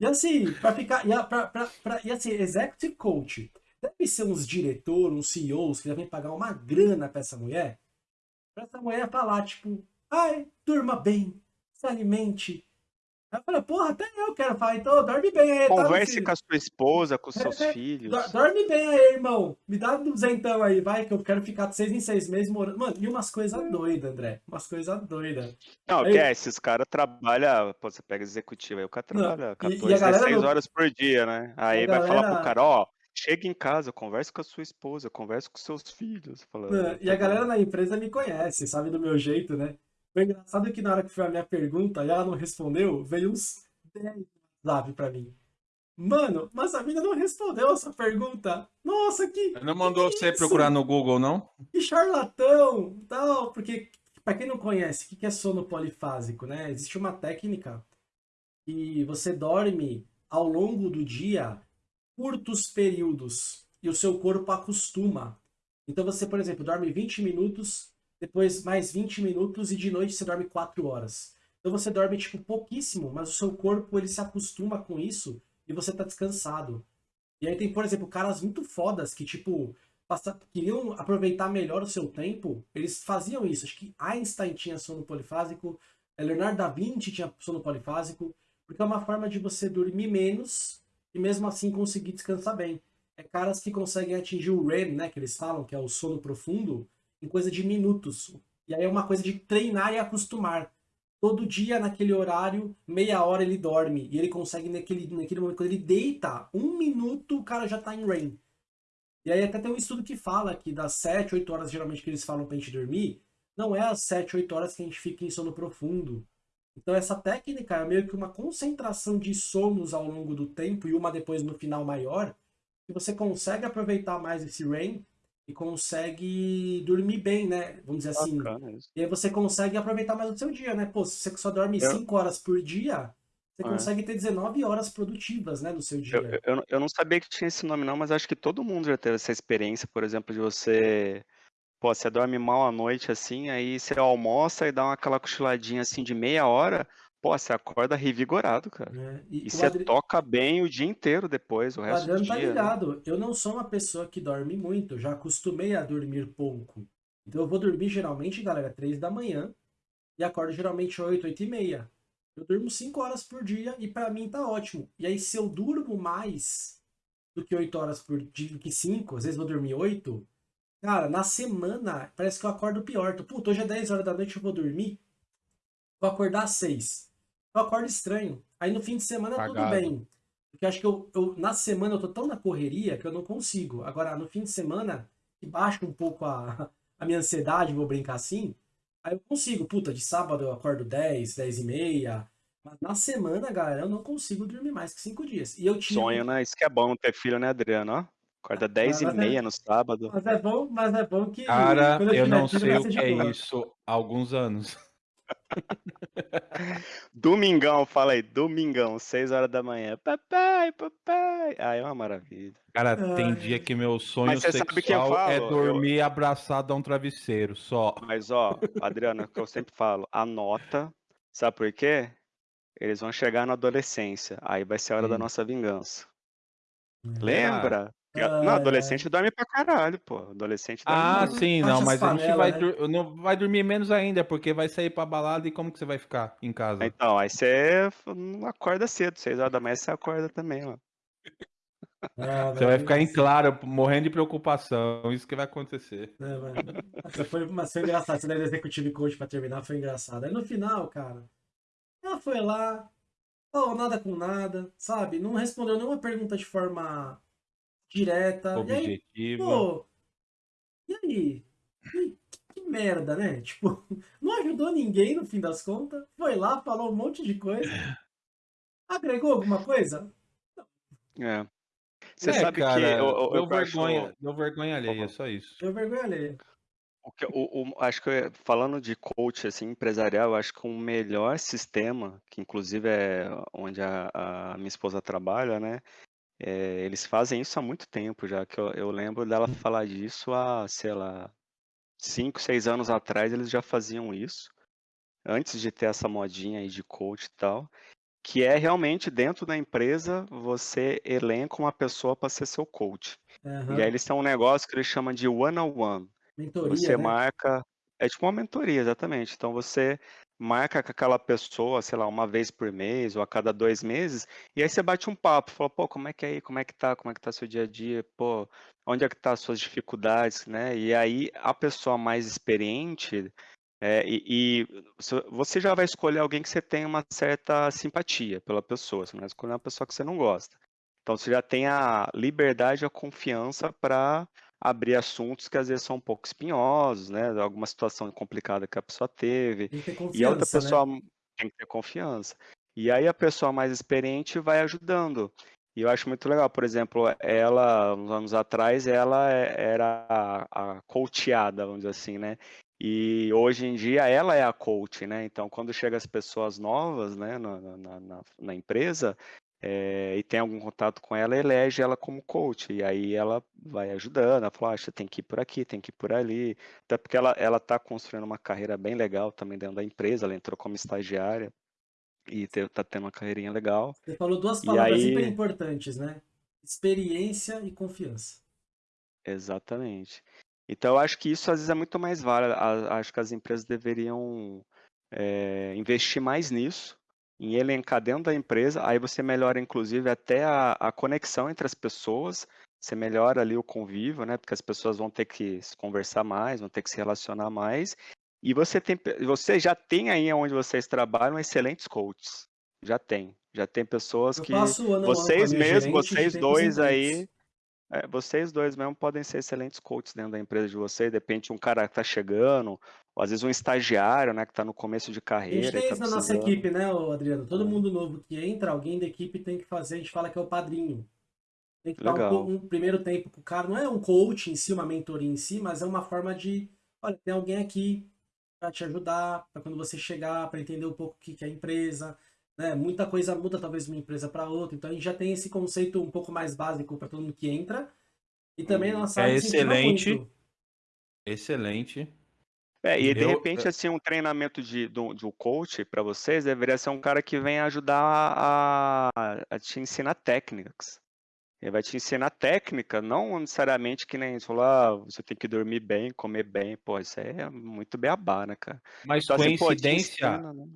[SPEAKER 2] E assim, pra ficar. E, a- pra, pra, pra- e assim, executive coach. Deve ser uns diretores, uns CEOs que devem pagar uma grana pra essa mulher. Pra essa mulher falar, tipo, ai, durma bem, se alimente. Aí eu falei, porra, até eu quero falar, então dorme bem aí, tá,
[SPEAKER 3] Converse
[SPEAKER 2] filho?
[SPEAKER 3] com a sua esposa, com seus
[SPEAKER 2] É, é,
[SPEAKER 3] filhos.
[SPEAKER 2] Do- Dorme bem aí, irmão. Me dá duzentão aí, vai, que eu quero ficar de seis em seis meses morando. Mano, e umas coisas doidas, André. Umas coisas doidas.
[SPEAKER 3] Não,
[SPEAKER 2] Aí-
[SPEAKER 3] que é, esses caras trabalham, pô, você pega executivo aí, o cara
[SPEAKER 2] Não,
[SPEAKER 3] trabalha
[SPEAKER 2] e- e a
[SPEAKER 3] 14,
[SPEAKER 2] galera
[SPEAKER 3] 16
[SPEAKER 2] não-
[SPEAKER 3] horas por dia, né? Aí
[SPEAKER 2] a
[SPEAKER 3] vai falar
[SPEAKER 2] galera-
[SPEAKER 3] pro cara, ó, chega em casa, converse com a sua esposa, converse com seus filhos. Fala, "Ah,
[SPEAKER 2] E a
[SPEAKER 3] tá
[SPEAKER 2] galera
[SPEAKER 3] bom."
[SPEAKER 2] na empresa me conhece, sabe do meu jeito, né? Foi engraçado que na hora que foi a minha pergunta e ela não respondeu, veio uns 10 zap pra mim. Mano, mas a mina não respondeu essa pergunta. Nossa, que,
[SPEAKER 1] Não mandou
[SPEAKER 2] que
[SPEAKER 1] você
[SPEAKER 2] isso?
[SPEAKER 1] procurar no Google, não?
[SPEAKER 2] que charlatão, tal, porque pra quem não conhece, o que que é sono polifásico, né? Existe uma técnica que você dorme ao longo do dia curtos períodos e o seu corpo acostuma. Então você, por exemplo, dorme 20 minutos, depois mais 20 minutos e de noite você dorme 4 horas. Então você dorme tipo pouquíssimo, mas o seu corpo ele se acostuma com isso e você tá descansado. E aí tem, por exemplo, caras muito fodas que tipo passa- queriam aproveitar melhor o seu tempo, eles faziam isso. Acho que Einstein tinha sono polifásico, eh, Leonardo da Vinci tinha sono polifásico, porque é uma forma de você dormir menos e mesmo assim conseguir descansar bem. É caras que conseguem atingir o REM, né, que eles falam, que é o sono profundo, em coisa de minutos. E aí é uma coisa de treinar e acostumar. Todo dia, naquele horário, meia hora ele dorme. E ele consegue, naquele, naquele momento, quando ele deita, um minuto, o cara já tá em REM. E aí até tem um estudo que fala que das 7, 8 horas geralmente que eles falam pra gente dormir, não é as 7, 8 horas que a gente fica em sono profundo. Então essa técnica é meio que uma concentração de sonos ao longo do tempo e uma depois no final maior, que você consegue aproveitar mais esse REM e consegue dormir bem, né? Vamos dizer assim.
[SPEAKER 3] Bacana.
[SPEAKER 2] E aí você consegue aproveitar mais o seu dia, né? Pô, se você só dorme
[SPEAKER 3] Eu-
[SPEAKER 2] 5 horas por dia, você
[SPEAKER 3] É.
[SPEAKER 2] consegue ter 19 horas produtivas, né, no seu
[SPEAKER 3] Eu,
[SPEAKER 2] dia.
[SPEAKER 3] eu- eu não- eu não sabia que tinha esse nome não, mas acho que todo mundo já teve essa experiência, por exemplo, de você, pô, você dorme mal à noite assim, aí você almoça e dá uma, aquela cochiladinha assim de meia hora, pô, você acorda revigorado, cara.
[SPEAKER 2] né? E,
[SPEAKER 3] E
[SPEAKER 2] o
[SPEAKER 3] você
[SPEAKER 2] Adri-
[SPEAKER 3] toca bem o dia inteiro depois, o
[SPEAKER 2] O
[SPEAKER 3] resto do
[SPEAKER 2] Adriano tá
[SPEAKER 3] dia, né?
[SPEAKER 2] ligado. Eu não sou uma pessoa que dorme muito. Eu já acostumei a dormir pouco. Então eu vou dormir geralmente, galera, 3 da manhã. E acordo geralmente 8, 8 e meia. Eu durmo 5 horas por dia e pra mim tá ótimo. E aí se eu durmo mais do que 8 horas por dia, do que 5, às vezes vou dormir 8. Cara, na semana parece que eu acordo pior. Tô, Puta, hoje é 10 horas da noite, eu vou dormir. Vou acordar às 6. Eu acordo estranho. Aí no fim de semana tudo bem. Porque eu acho que eu, eu- na semana eu tô tão na correria que eu não consigo. Agora, no fim de semana, que baixa um pouco a, a minha ansiedade, vou brincar assim, aí eu consigo. Puta, de sábado eu acordo 10, 10 e meia. Mas na semana, galera, eu não consigo dormir mais que 5 dias. E eu tinha.
[SPEAKER 3] Sonho, né? Isso que é bom não ter filho, né, Adriano? Ó, acorda 10 e
[SPEAKER 2] mas é-
[SPEAKER 3] meia no sábado.
[SPEAKER 2] Mas é bom, mas é bom que.
[SPEAKER 1] Cara, eu
[SPEAKER 2] tiver
[SPEAKER 1] não
[SPEAKER 2] filho,
[SPEAKER 1] sei o que é
[SPEAKER 2] boa.
[SPEAKER 1] isso há alguns anos.
[SPEAKER 3] Domingão, fala aí, domingão, 6 horas da manhã. Papai, papai. Ah, é uma maravilha.
[SPEAKER 1] Cara, tem
[SPEAKER 2] Ai.
[SPEAKER 1] dia que meu sonho
[SPEAKER 3] sabe que eu
[SPEAKER 1] sexual é dormir abraçado a um travesseiro, só.
[SPEAKER 3] Mas, ó, Adriano, é o que eu sempre falo, anota. Sabe por quê? Eles vão chegar na adolescência. Aí vai ser a hora da
[SPEAKER 1] Hum.
[SPEAKER 3] nossa vingança. Lembra?
[SPEAKER 2] Ai.
[SPEAKER 3] adolescente dorme pra caralho, pô. Adolescente dorme
[SPEAKER 1] Ah,
[SPEAKER 3] muito.
[SPEAKER 1] sim, não,
[SPEAKER 2] as
[SPEAKER 1] mas a gente vai,
[SPEAKER 2] né?
[SPEAKER 1] dur- não, vai dormir menos ainda, porque vai sair pra balada e como que você vai ficar em casa?
[SPEAKER 3] Então, aí você acorda cedo, 6 horas da manhã você acorda também, ó.
[SPEAKER 2] Ah,
[SPEAKER 1] Você vai ficar em claro, morrendo de preocupação, isso que vai acontecer.
[SPEAKER 2] né, mano? Mas foi, mas foi engraçado. Você deve executive coach pra terminar, foi engraçado. Aí no final, cara, ela foi lá, falou nada com nada, sabe? Não respondeu nenhuma pergunta de forma direta. E aí,
[SPEAKER 1] Objetivo.
[SPEAKER 2] pô, e aí? Que, que merda, né? Tipo, não ajudou ninguém no fim das contas. Foi lá, falou um monte de coisa. Agregou alguma coisa?
[SPEAKER 3] É. Você
[SPEAKER 1] É,
[SPEAKER 3] sabe
[SPEAKER 1] cara,
[SPEAKER 3] que eu, eu,
[SPEAKER 1] deu
[SPEAKER 3] eu acho-
[SPEAKER 1] vergonha, deu vergonha alheia, só isso.
[SPEAKER 2] Deu vergonha alheia.
[SPEAKER 3] O que, o, o- acho que eu- falando de coach assim, empresarial, eu acho que o melhor sistema, que inclusive é onde a, a minha esposa trabalha, né? É, eles fazem isso há muito tempo já, que eu, eu lembro dela falar disso há, sei lá, cinco, seis anos atrás, eles já faziam isso, antes de ter essa modinha aí de coach e tal, que é realmente dentro da empresa você elenca uma pessoa para ser seu coach.
[SPEAKER 2] Aham.
[SPEAKER 3] E aí eles têm um negócio que eles chamam de one-on-one.
[SPEAKER 2] Mentoria,
[SPEAKER 3] Você
[SPEAKER 2] né?
[SPEAKER 3] marca. É tipo uma mentoria, exatamente. Então você marca com aquela pessoa, sei lá, uma vez por mês ou a cada dois meses, e aí você bate um papo, fala, pô, como é que é aí? Como é que tá? Como é que tá seu dia a dia? Pô, onde é que tá as suas dificuldades, né? E aí a pessoa mais experiente, é, e, e você já vai escolher alguém que você tem uma certa simpatia pela pessoa, você não vai escolher uma pessoa que você não gosta. Então você já tem a liberdade, a confiança para abrir assuntos que às vezes são um pouco espinhosos, né? Alguma situação complicada que a pessoa teve.
[SPEAKER 2] Tem que ter
[SPEAKER 3] E a outra
[SPEAKER 2] né?
[SPEAKER 3] pessoa tem que ter confiança. E aí a pessoa mais experiente vai ajudando. E eu acho muito legal, por exemplo, ela, uns anos atrás, ela é- era a, a coachada, vamos dizer assim, né? E hoje em dia ela é a coach, né? Então, quando chega as pessoas novas, né, na, na, na, na empresa, é, e tem algum contato com ela, elege ela como coach. E aí ela vai ajudando, ela fala, ah, você tem que ir por aqui, tem que ir por ali. Até porque ela ela está construindo uma carreira bem legal também dentro da empresa, ela entrou como estagiária e está tendo uma carreirinha legal.
[SPEAKER 2] Você falou duas palavras
[SPEAKER 3] aí-
[SPEAKER 2] super importantes, né? Experiência e confiança.
[SPEAKER 3] Exatamente. Então, eu acho que isso às vezes é muito mais válido. Acho que as empresas deveriam é, investir mais nisso, em elencar dentro da empresa. Aí você melhora, inclusive, até a, a conexão entre as pessoas. Você melhora ali o convívio, né? Porque as pessoas vão ter que se conversar mais, vão ter que se relacionar mais. E você tem, você já tem aí onde vocês trabalham excelentes coaches. Já tem. Já tem pessoas
[SPEAKER 2] Eu
[SPEAKER 3] que vocês mesmos, vocês dois aí, É, vocês dois mesmo podem ser excelentes coaches dentro da empresa de vocês. De repente, um cara que tá chegando, ou às vezes um estagiário, né, que tá no começo de
[SPEAKER 2] A
[SPEAKER 3] carreira.
[SPEAKER 2] gente tem
[SPEAKER 3] e tá
[SPEAKER 2] isso na nossa equipe, né, Adriano? Todo
[SPEAKER 3] É.
[SPEAKER 2] mundo novo que entra, alguém da equipe tem que fazer, a gente fala que é o padrinho. Tem que dar um,
[SPEAKER 3] Legal.
[SPEAKER 2] um primeiro tempo com o cara. Não é um coach em si, uma mentoria em si, mas é uma forma de, olha, tem alguém aqui para te ajudar, para quando você chegar, para entender um pouco o que que é a empresa. Né? Muita coisa muda, talvez, de uma empresa para outra. Então a gente já tem esse conceito um pouco mais básico para todo mundo que entra. E também a
[SPEAKER 3] Hum,
[SPEAKER 2] nossa
[SPEAKER 1] é
[SPEAKER 2] incentiva
[SPEAKER 1] excelente.
[SPEAKER 2] muito.
[SPEAKER 1] Excelente.
[SPEAKER 3] É, e de
[SPEAKER 1] Eu-
[SPEAKER 3] repente, assim, um treinamento de, do, de um coach para vocês deveria ser um cara que vem ajudar a, a te ensinar técnicas. Ele vai te ensinar técnica, não necessariamente que nem você falou, ah, você tem que dormir bem, comer bem. Pô, isso aí é muito beabá, né, cara?
[SPEAKER 1] Mas
[SPEAKER 3] Então, assim, pô,
[SPEAKER 1] coincidência,
[SPEAKER 3] ensina, né?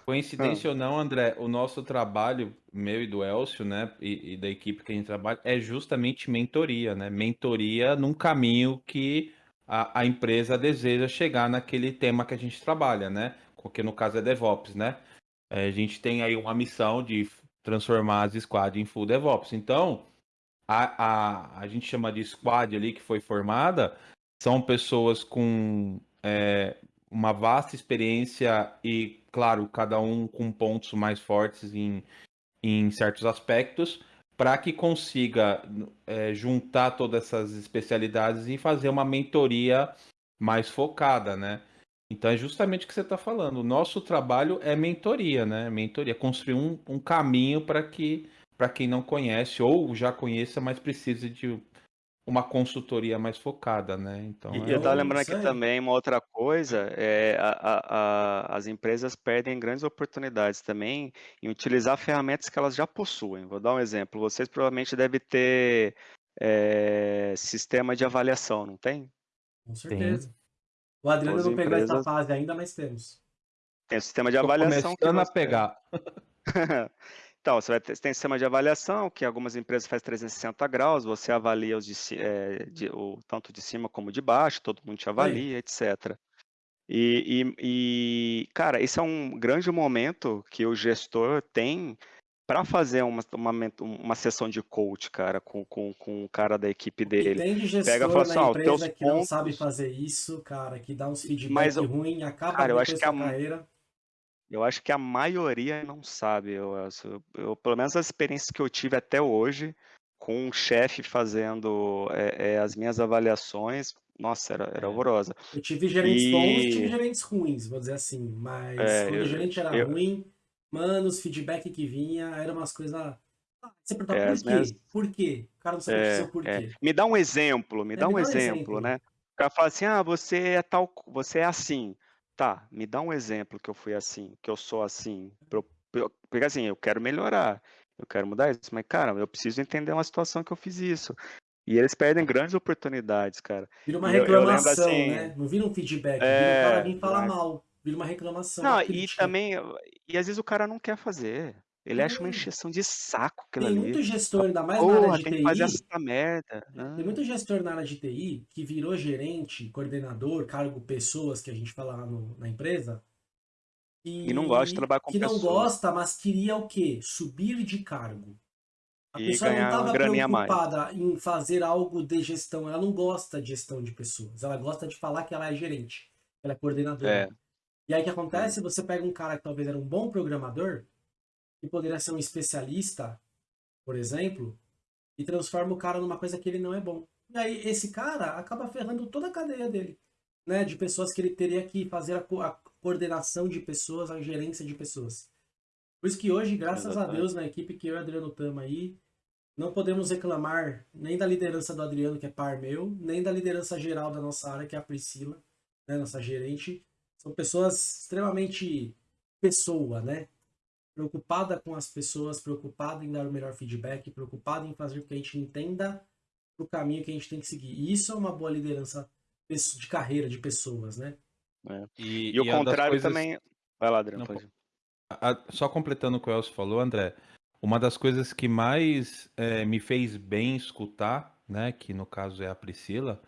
[SPEAKER 1] Coincidência ou não, André, o nosso trabalho, meu e do Elcio, né, e, e da equipe que a gente trabalha, é justamente mentoria, né? Mentoria num caminho que a, a empresa deseja chegar naquele tema que a gente trabalha, né? Porque no caso é DevOps, né? É, a gente tem aí uma missão de transformar as squad em full DevOps. Então, a, a, a gente chama de squad ali que foi formada, são pessoas com é, uma vasta experiência e, claro, cada um com pontos mais fortes em, em certos aspectos, para que consiga é, juntar todas essas especialidades e fazer uma mentoria mais focada, né? Então é justamente o que você está falando. O nosso trabalho é mentoria, né? Mentoria, construir um, um caminho para que para quem não conhece ou já conheça, mas precisa de uma consultoria mais focada, né? Então,
[SPEAKER 3] E
[SPEAKER 1] é
[SPEAKER 3] eu tava
[SPEAKER 2] o-
[SPEAKER 3] lembrando aqui também uma outra coisa, é a, a- a- as empresas perdem grandes oportunidades também em utilizar ferramentas que elas já possuem. Vou dar um exemplo. Vocês provavelmente devem ter é, sistema de avaliação, não tem?
[SPEAKER 2] Com certeza. O Adriano
[SPEAKER 3] As
[SPEAKER 2] não pegou essa
[SPEAKER 3] empresas-
[SPEAKER 2] fase ainda, mas temos.
[SPEAKER 3] Tem o sistema de
[SPEAKER 1] tô
[SPEAKER 3] avaliação que
[SPEAKER 1] começando a pegar.
[SPEAKER 3] Então, você vai ter, você tem sistema de avaliação, que algumas empresas fazem 360 graus, você avalia os de, eh, de- o, tanto de cima como de baixo, todo mundo te avalia, etc. E, e- e, cara, esse é um grande momento que o gestor tem para fazer uma, uma, uma sessão de coach, cara, com, com, com o cara da equipe dele.
[SPEAKER 2] tem de gestor
[SPEAKER 3] Pega e fala assim, ó,
[SPEAKER 2] empresa que não sabe
[SPEAKER 3] pontos-
[SPEAKER 2] fazer isso, cara, que dá uns feedback
[SPEAKER 3] Mas
[SPEAKER 2] ruim, acaba
[SPEAKER 3] cara, eu acho que
[SPEAKER 2] com a- carreira.
[SPEAKER 3] Eu acho que a maioria não sabe. Eu, eu, eu- pelo menos as experiências que eu tive até hoje, com um chefe fazendo é, é, as minhas avaliações, nossa, era, era
[SPEAKER 2] É.
[SPEAKER 3] horrorosa.
[SPEAKER 2] Eu tive gerentes bons e tive
[SPEAKER 3] E-
[SPEAKER 2] gerentes ruins, vou dizer assim. Mas
[SPEAKER 3] É,
[SPEAKER 2] quando
[SPEAKER 3] eu-
[SPEAKER 2] o gerente era
[SPEAKER 3] eu-
[SPEAKER 2] ruim, mano, os feedback que vinha eram umas coisas. Ah, você perguntava
[SPEAKER 3] É,
[SPEAKER 2] por quê?
[SPEAKER 3] minhas-
[SPEAKER 2] Por quê? O cara não sabia
[SPEAKER 3] É,
[SPEAKER 2] o porquê.
[SPEAKER 3] é. Me dá um exemplo, me
[SPEAKER 2] É,
[SPEAKER 3] dá
[SPEAKER 2] me
[SPEAKER 3] um
[SPEAKER 2] dá um
[SPEAKER 3] exemplo,
[SPEAKER 2] exemplo.
[SPEAKER 3] né? O cara fala assim, ah, você é tal, você é assim. Tá, me dá um exemplo que eu fui assim, que eu sou assim. Porque assim, eu quero melhorar, eu quero mudar isso, mas cara, eu preciso entender uma situação que eu fiz isso. E eles perdem grandes oportunidades, cara.
[SPEAKER 2] Vira uma
[SPEAKER 3] E eu- eu
[SPEAKER 2] reclamação,
[SPEAKER 3] assim-
[SPEAKER 2] né? Não vira um feedback, vira
[SPEAKER 3] É,
[SPEAKER 2] o cara vir falar
[SPEAKER 3] vai.
[SPEAKER 2] mal. Vira uma reclamação.
[SPEAKER 3] Não,
[SPEAKER 2] uma
[SPEAKER 3] e também, e às vezes o cara não quer fazer. Ele acha uma
[SPEAKER 2] É.
[SPEAKER 3] encheção de saco aquilo
[SPEAKER 2] Tem
[SPEAKER 3] ali.
[SPEAKER 2] muito gestor, ainda mais na área
[SPEAKER 3] Porra,
[SPEAKER 2] de
[SPEAKER 3] tem que
[SPEAKER 2] TI.
[SPEAKER 3] fazer essa merda. Ah,
[SPEAKER 2] Tem muito gestor na área de TI que virou gerente, coordenador, cargo pessoas que a gente fala lá no- na empresa.
[SPEAKER 3] E não gosta de trabalhar com
[SPEAKER 2] Que não
[SPEAKER 3] pessoas.
[SPEAKER 2] gosta, mas queria o quê? Subir de cargo. A
[SPEAKER 3] E
[SPEAKER 2] pessoa não estava
[SPEAKER 3] graninha a mais.
[SPEAKER 2] preocupada em fazer algo de gestão. Ela não gosta de gestão de pessoas. Ela gosta de falar que ela é gerente. que Ela é coordenadora.
[SPEAKER 3] É.
[SPEAKER 2] E aí o que acontece? Você pega um cara que talvez era um bom programador, que poderia ser um especialista, por exemplo, e transforma o cara numa coisa que ele não é bom. E aí esse cara acaba ferrando toda a cadeia dele, né? De pessoas que ele teria que fazer a, co- a coordenação de pessoas, a gerência de pessoas. Por isso que hoje, graças a
[SPEAKER 3] Exatamente.
[SPEAKER 2] Deus, na equipe que eu e o Adriano estamos aí, não podemos reclamar nem da liderança do Adriano, que é par meu, nem da liderança geral da nossa área, que é a Priscila, né, nossa gerente. São pessoas extremamente pessoa, né? Preocupada com as pessoas, preocupada em dar o melhor feedback, preocupada em fazer com que a gente entenda o caminho que a gente tem que seguir. E isso é uma boa liderança de carreira, de pessoas, né?
[SPEAKER 1] E,
[SPEAKER 3] E o
[SPEAKER 1] e uma das
[SPEAKER 3] contrário
[SPEAKER 1] coisas-
[SPEAKER 3] também. Vai lá, Adriano,
[SPEAKER 1] Não,
[SPEAKER 3] pode.
[SPEAKER 1] a- só completando o que o Elcio falou, André, uma das coisas que mais eh, me fez bem escutar, né, que no caso é a Priscila,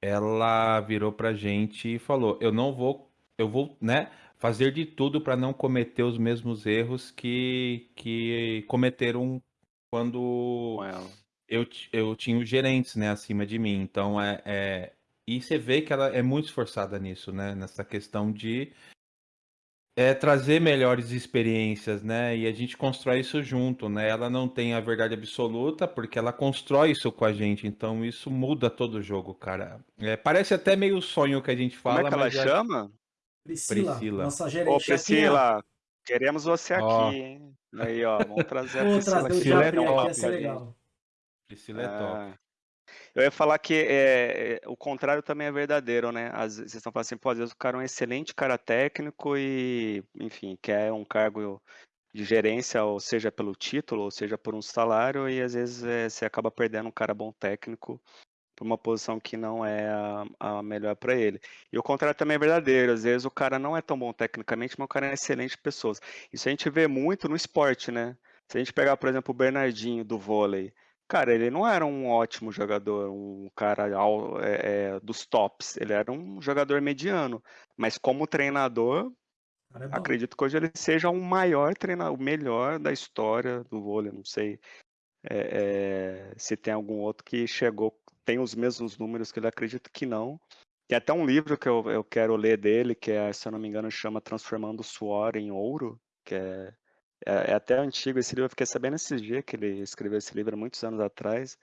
[SPEAKER 1] ela virou pra gente e falou: "Eu não vou, eu vou, né, fazer de tudo para não cometer os mesmos erros que que cometeram quando eu, eu tinha os gerentes, né, acima de mim. Então, é, é, e você vê que ela é muito esforçada nisso, né? Nessa questão de é, trazer melhores experiências, né? E a gente constrói isso junto, né? Ela não tem a verdade absoluta, porque ela constrói isso com a gente. Então, isso muda todo o jogo, cara. É, parece até meio sonho que a gente fala,
[SPEAKER 3] Como é que ela chama?
[SPEAKER 2] Priscila,
[SPEAKER 1] Priscila.
[SPEAKER 2] nossa
[SPEAKER 3] Ô,
[SPEAKER 2] gerente.
[SPEAKER 3] Priscila, queremos você
[SPEAKER 1] Ó.
[SPEAKER 3] aqui, hein? Aí, ó, vamos trazer a Priscila
[SPEAKER 2] trazer o
[SPEAKER 3] aqui.
[SPEAKER 1] Priscila é
[SPEAKER 2] aqui,
[SPEAKER 1] top,
[SPEAKER 3] pra
[SPEAKER 2] legal.
[SPEAKER 1] Priscila é top.
[SPEAKER 3] Ah, Eu ia falar que é, é, o contrário também é verdadeiro, né? Às vezes, vocês estão falando assim, pô, às vezes o cara é um excelente cara técnico e, enfim, quer um cargo de gerência, ou seja pelo título, ou seja por um salário, e às vezes é, você acaba perdendo um cara bom técnico para uma posição que não é a, a melhor para ele. E o contrário também é verdadeiro. Às vezes o cara não é tão bom tecnicamente, mas o cara é excelente pessoas. Isso a gente vê muito no esporte, né? Se a gente pegar, por exemplo, o Bernardinho do vôlei, cara, ele não era um ótimo jogador, um cara é, é, dos tops. Ele era um jogador mediano. Mas como treinador,
[SPEAKER 2] é
[SPEAKER 3] acredito que hoje ele seja o maior treinador, o melhor da história do vôlei. Não sei é, é, se tem algum outro que chegou, tem os mesmos números que ele acredito que não. Tem até um livro que eu, eu quero ler dele, que é, se eu não me engano, chama Transformando o Suor em Ouro, que é, é, é até antigo esse livro, eu fiquei sabendo esses dias que ele escreveu esse livro muitos anos atrás.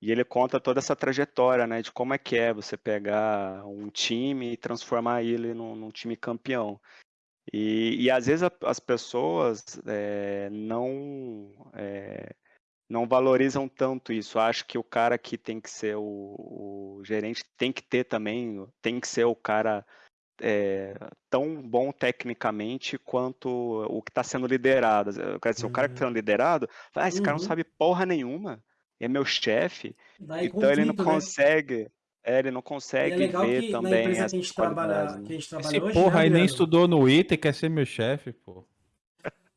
[SPEAKER 3] E ele conta toda essa trajetória, né, de como é que é você pegar um time e transformar ele num, num time campeão. E, e às vezes a- as pessoas eh, não eh, não valorizam tanto isso. Acho que o cara que tem que ser o, o gerente tem que ter também, tem que ser o cara eh, tão bom tecnicamente quanto o que está sendo liderado. Quer dizer, o cara que está sendo liderado, ah, esse cara não
[SPEAKER 2] Uhum.
[SPEAKER 3] sabe porra nenhuma, é meu chefe,
[SPEAKER 2] Daí
[SPEAKER 3] então ele não
[SPEAKER 2] né?
[SPEAKER 3] consegue, é, ele não
[SPEAKER 2] E é
[SPEAKER 3] consegue
[SPEAKER 2] legal
[SPEAKER 3] ver
[SPEAKER 2] que na
[SPEAKER 3] também
[SPEAKER 2] empresa que a gente trabalha,
[SPEAKER 3] qualidades,
[SPEAKER 2] que
[SPEAKER 3] né?
[SPEAKER 2] a gente trabalha
[SPEAKER 1] Esse
[SPEAKER 2] hoje,
[SPEAKER 1] porra
[SPEAKER 2] né,
[SPEAKER 1] aí nem estudou no ITA e quer ser meu chefe, pô.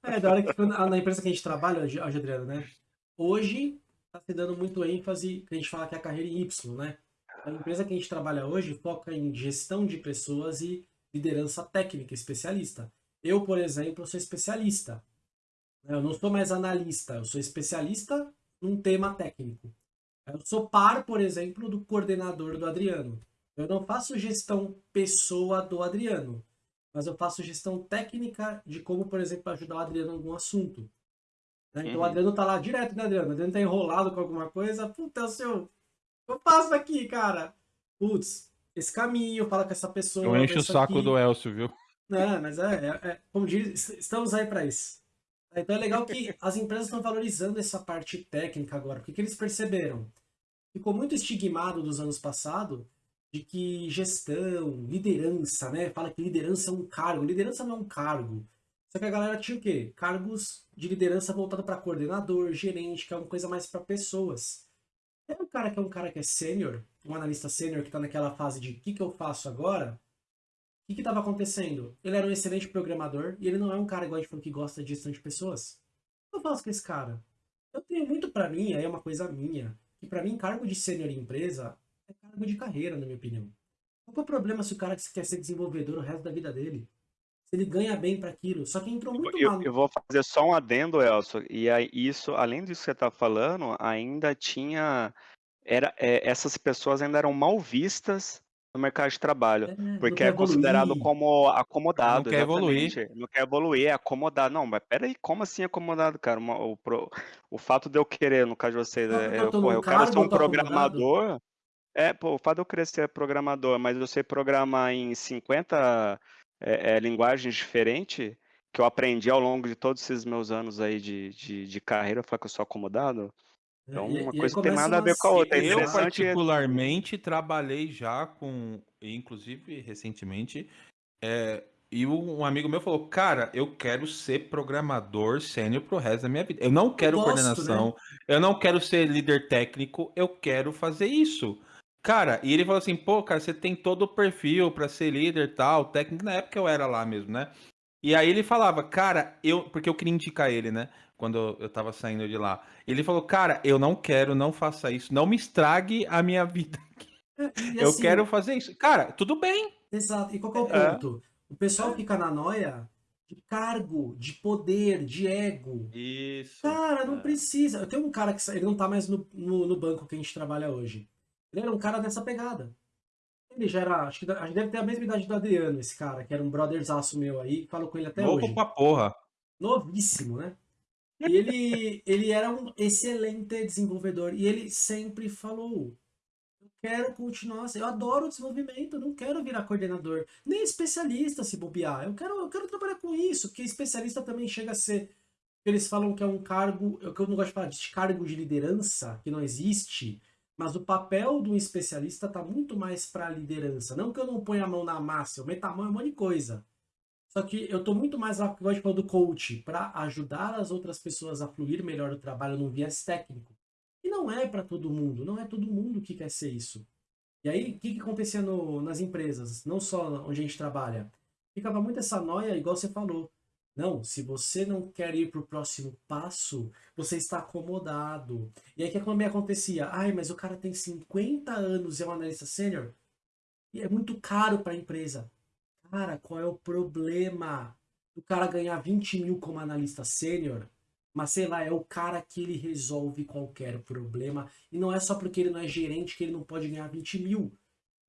[SPEAKER 2] É, da hora que na empresa que a gente trabalha hoje, Adriano, né? Hoje tá se dando muito ênfase, que a gente fala que é a carreira Y, né? A empresa que a gente trabalha hoje foca em gestão de pessoas e liderança técnica, especialista. Eu, por exemplo, sou especialista. Eu não sou mais analista, eu sou especialista num tema técnico. Eu sou par, por exemplo, do coordenador do Adriano. Eu não faço gestão pessoa do Adriano, mas eu faço gestão técnica de como, por exemplo, ajudar o Adriano em algum assunto. Né? Então o
[SPEAKER 3] Uhum.
[SPEAKER 2] Adriano tá lá direto, né, Adriano? O Adriano tá enrolado com alguma coisa. Puta, seu. Eu faço aqui, cara. Putz, esse caminho, fala com essa pessoa.
[SPEAKER 1] Eu encho o saco
[SPEAKER 2] aqui.
[SPEAKER 1] do Elcio, viu?
[SPEAKER 2] Não, mas é, é- é- como diz, estamos aí para isso. Então é legal que as empresas estão valorizando essa parte técnica agora, porque que eles perceberam? Ficou muito estigmado dos anos passados de que gestão, liderança, né? Fala que liderança é um cargo. Liderança não é um cargo. Só que a galera tinha o quê? Cargos de liderança voltado para coordenador, gerente, que é uma coisa mais para pessoas. É um cara que é um cara que é sênior, um analista sênior que está naquela fase de o que, que eu faço agora, o que estava acontecendo? Ele era um excelente programador e ele não é um cara igual a gente falou que gosta de gestão de pessoas. O que eu faço com esse cara? Eu tenho muito pra mim, aí é uma coisa minha, que pra mim cargo de sênior em empresa é cargo de carreira, na minha opinião. Qual é o problema se o cara quer ser desenvolvedor o resto da vida dele? Se ele ganha bem pra aquilo. Só que entrou muito
[SPEAKER 3] Eu,
[SPEAKER 2] mal.
[SPEAKER 3] eu vou fazer só um adendo, Elcio, e aí isso, além disso que você está falando, ainda tinha, era, é, essas pessoas ainda eram mal vistas no mercado de trabalho,
[SPEAKER 2] É, não
[SPEAKER 3] porque é considerado
[SPEAKER 2] evoluir.
[SPEAKER 3] como acomodado,
[SPEAKER 1] Não quer evoluir.
[SPEAKER 3] exatamente. Não quer evoluir, é acomodado. Não, mas peraí, como assim acomodado, cara? Uma- o, pro- o fato de eu querer, no caso de vocês, é,
[SPEAKER 2] eu
[SPEAKER 3] eu,
[SPEAKER 2] tô
[SPEAKER 3] pô,
[SPEAKER 2] num
[SPEAKER 3] eu quero ser
[SPEAKER 2] eu
[SPEAKER 3] um
[SPEAKER 2] acomodado?
[SPEAKER 3] programador, é, pô, o fato de eu querer ser programador, mas eu sei programar em 50 é, é, linguagens diferentes, que eu aprendi ao longo de todos esses meus anos aí de, de, de carreira, falar que eu sou acomodado. Então,
[SPEAKER 2] E-
[SPEAKER 3] uma coisa tem nada a ver com a outra. É
[SPEAKER 1] Eu,
[SPEAKER 3] interessante.
[SPEAKER 1] particularmente, trabalhei já com, inclusive recentemente, é, e um amigo meu falou: Cara, eu quero ser programador sênior pro resto da minha vida. Eu não quero
[SPEAKER 2] gosto, né?
[SPEAKER 1] coordenação, eu não quero ser líder técnico, eu quero fazer isso. Cara, e ele falou assim: Pô, cara, você tem todo o perfil pra ser líder tal, técnico. Na época eu era lá mesmo, né? E aí ele falava, cara, eu. Porque eu queria indicar ele, né? Quando eu tava saindo de lá. Ele falou, cara, eu não quero, não faça isso. Não me estrague a minha vida.
[SPEAKER 2] E
[SPEAKER 1] eu
[SPEAKER 2] assim,
[SPEAKER 1] quero fazer isso. Cara, tudo bem.
[SPEAKER 2] Exato. E qual é o
[SPEAKER 3] É.
[SPEAKER 2] ponto? O pessoal fica na noia de cargo, de poder, de ego.
[SPEAKER 1] Isso.
[SPEAKER 2] Cara, não
[SPEAKER 1] é.
[SPEAKER 2] precisa. Eu tenho um cara que ele não tá mais no, no, no banco que a gente trabalha hoje. Ele era um cara dessa pegada. Ele já era, acho que a gente deve ter a mesma idade do Adriano, esse cara, que era um brotherzaço meu aí, falo com ele até
[SPEAKER 1] Novo
[SPEAKER 2] hoje.
[SPEAKER 1] pra porra.
[SPEAKER 2] Novíssimo, né? E ele, ele era um excelente desenvolvedor e ele sempre falou: Eu quero continuar, assim, eu adoro o desenvolvimento, eu não quero virar coordenador, nem especialista se bobear. Eu quero, eu quero trabalhar com isso, porque especialista também chega a ser. Eles falam que é um cargo, que eu não gosto de falar de cargo de liderança, que não existe, mas o papel do especialista está muito mais para liderança. Não que eu não ponha a mão na massa, eu meto a mão em um monte de coisa. Só que eu tô muito mais de falar do coach, para ajudar as outras pessoas a fluir melhor o trabalho num viés técnico. E não é para todo mundo, não é todo mundo que quer ser isso. E aí, o que, que acontecia no, nas empresas, não só onde a gente trabalha? Ficava muito essa noia, igual você falou. Não, se você não quer ir para o próximo passo, você está acomodado. E aí, o que também acontecia? Ai, mas o cara tem 50 anos e é um analista sênior, e é muito caro para a empresa. Cara, qual é o problema do cara ganhar 20 mil como analista sênior? Mas sei lá, é o cara que ele resolve qualquer problema. E não é só porque ele não é gerente que ele não pode ganhar 20 mil.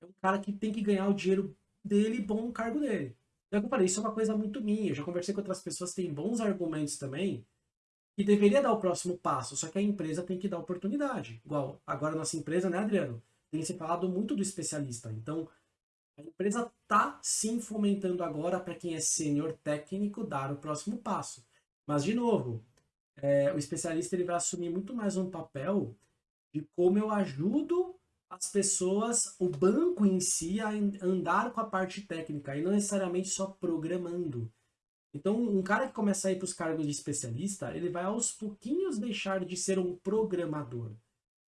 [SPEAKER 2] É um cara que tem que ganhar o dinheiro dele bom no cargo dele. Então, eu falei, isso é uma coisa muito minha. Eu já conversei com outras pessoas que têm bons argumentos também. E deveria dar o próximo passo, só que a empresa tem que dar oportunidade. Igual, agora nossa empresa, né, Adriano? Tem se falado muito do especialista. Então, a empresa tá sim fomentando agora para quem é sênior técnico dar o próximo passo. Mas, de novo, é, o especialista ele vai assumir muito mais um papel de como eu ajudo as pessoas, o banco em si, a andar com a parte técnica e não necessariamente só programando. Então, um cara que começa a ir para os cargos de especialista, ele vai aos pouquinhos deixar de ser um programador.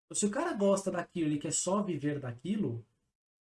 [SPEAKER 2] Então, se o cara gosta daquilo, ele quer só viver daquilo,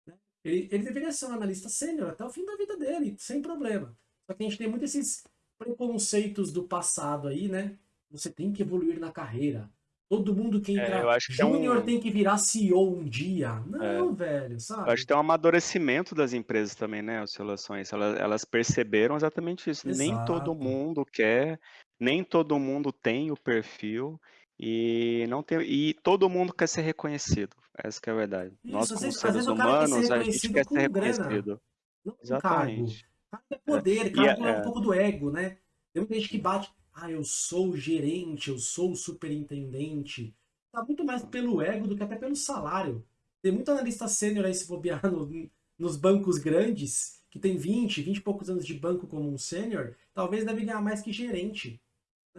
[SPEAKER 2] né, ele, ele deveria ser um analista sênior até o fim da vida dele, sem problema. Só que a gente tem muito esses preconceitos do passado aí, né? Você tem que evoluir na carreira. Todo mundo que
[SPEAKER 3] É,
[SPEAKER 2] entra
[SPEAKER 3] eu acho que é
[SPEAKER 2] júnior
[SPEAKER 3] um-
[SPEAKER 2] tem que virar CEO um dia. Não, velho,
[SPEAKER 3] Eu
[SPEAKER 2] sabe?
[SPEAKER 3] acho que tem um amadurecimento das empresas também, né, oscilações. Elas, elas perceberam exatamente isso. Nem todo
[SPEAKER 2] Exato.
[SPEAKER 3] mundo quer, nem todo mundo tem o perfil e não tem, e todo mundo quer ser reconhecido. Essa que é a verdade. Nós,
[SPEAKER 2] Isso, às
[SPEAKER 3] como seres
[SPEAKER 2] vezes o cara quer ser
[SPEAKER 3] humanos, a gente quer ser reconhecido.
[SPEAKER 2] não com cargo.
[SPEAKER 3] Exatamente.
[SPEAKER 2] Cargo é poder, cargo é um
[SPEAKER 3] é,
[SPEAKER 2] pouco do ego, né? Tem muita gente que bate, ah, eu sou gerente, eu sou superintendente. Tá muito mais pelo ego do que até pelo salário. Tem muito analista sênior aí se bobear no- nos bancos grandes, que tem 20, 20 e poucos anos de banco como um sênior, talvez deve ganhar mais que gerente.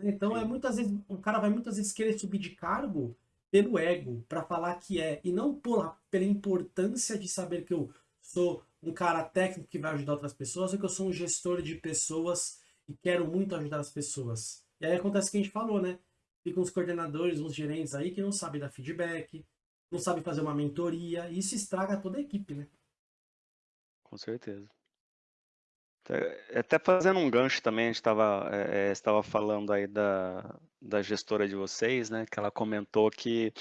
[SPEAKER 2] Então é muitas vezes, o cara vai muitas vezes querer subir de cargo pelo ego, para falar que é, e não por, pela importância de saber que eu sou um cara técnico que vai ajudar outras pessoas, ou que eu sou um gestor de pessoas e quero muito ajudar as pessoas. E aí acontece o que a gente falou, né? Ficam uns coordenadores, uns gerentes aí que não sabem dar feedback, não sabem fazer uma mentoria, e isso estraga toda a equipe, né?
[SPEAKER 3] Com certeza. Até, fazendo um gancho também, a gente estava é, estava falando aí da, da gestora de vocês, né? Que ela comentou que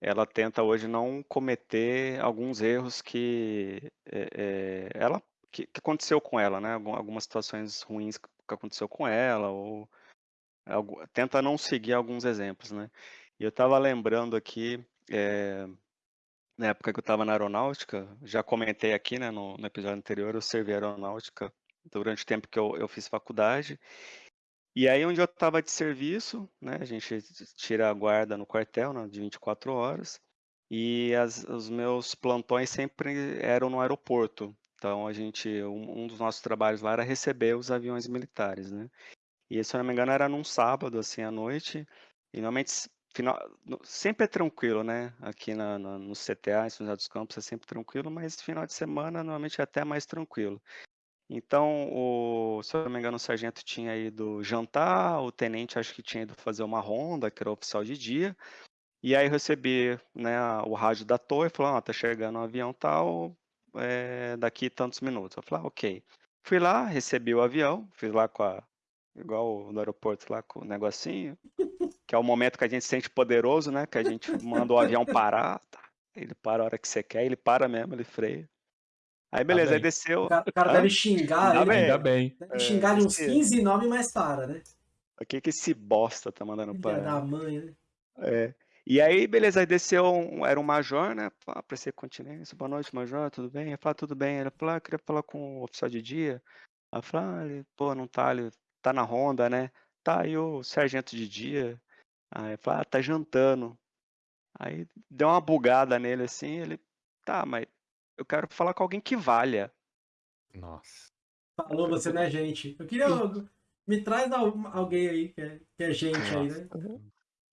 [SPEAKER 3] ela tenta hoje não cometer alguns erros que é, é, ela que, que aconteceu com ela, né? Algum- Algumas situações ruins que aconteceu com ela ou algu- tenta não seguir alguns exemplos, né? E eu estava lembrando aqui é, na época que eu estava na aeronáutica, já comentei aqui, né, no, no episódio anterior, eu servi aeronáutica durante o tempo que eu, eu fiz faculdade. E aí, onde eu estava de serviço, né, a gente tira a guarda no quartel, né, de 24 horas, e as, os meus plantões sempre eram no aeroporto. Então, a gente, um, um dos nossos trabalhos lá era receber os aviões militares, né? E se eu não me engano era num sábado, assim, à noite. E normalmente, final, sempre é tranquilo, né? Aqui na, na- no CTA, em São José dos Campos, é sempre tranquilo, mas final de semana normalmente é até mais tranquilo. Então, o, se eu não me engano, o sargento tinha ido jantar, o tenente acho que tinha ido fazer uma ronda, que era oficial de dia. E aí eu recebi, né, o rádio da torre, falou, ó, tá chegando um avião tal, é, daqui tantos minutos. Eu falei, ah, ok. Fui lá, recebi o avião, fiz lá com a, igual no aeroporto lá com o negocinho, que é o momento que a gente se sente poderoso, né, que a gente manda o avião parar, tá, ele para a hora que você quer, ele para mesmo, ele freia. Aí beleza, aí
[SPEAKER 1] bem.
[SPEAKER 3] desceu.
[SPEAKER 2] O cara, o cara
[SPEAKER 3] Hã?
[SPEAKER 2] deve xingar
[SPEAKER 3] Ainda
[SPEAKER 2] ele.
[SPEAKER 3] bem.
[SPEAKER 1] Ainda bem.
[SPEAKER 2] Deve
[SPEAKER 3] É,
[SPEAKER 2] xingar de uns
[SPEAKER 3] esse-
[SPEAKER 2] 15 nomes mais para, né?
[SPEAKER 3] O que que esse bosta tá mandando pra.
[SPEAKER 2] da mãe, né?
[SPEAKER 3] É. E aí, beleza, aí desceu, um, era um major, né? Prestei continência, boa noite, major, tudo bem? Eu falei, tudo bem. Ele falou, ah, eu queria falar com o oficial de dia. Aí eu falei, ah, ele, pô, não tá, ele tá na ronda, né? Tá, e o sargento de dia? Aí eu falei, ah, tá jantando. Aí deu uma bugada nele assim, ele, tá, mas eu quero falar com alguém que valha.
[SPEAKER 1] Nossa.
[SPEAKER 2] Falou, você não é gente. Eu queria. Me traz al- alguém aí que é, que é gente aí, né?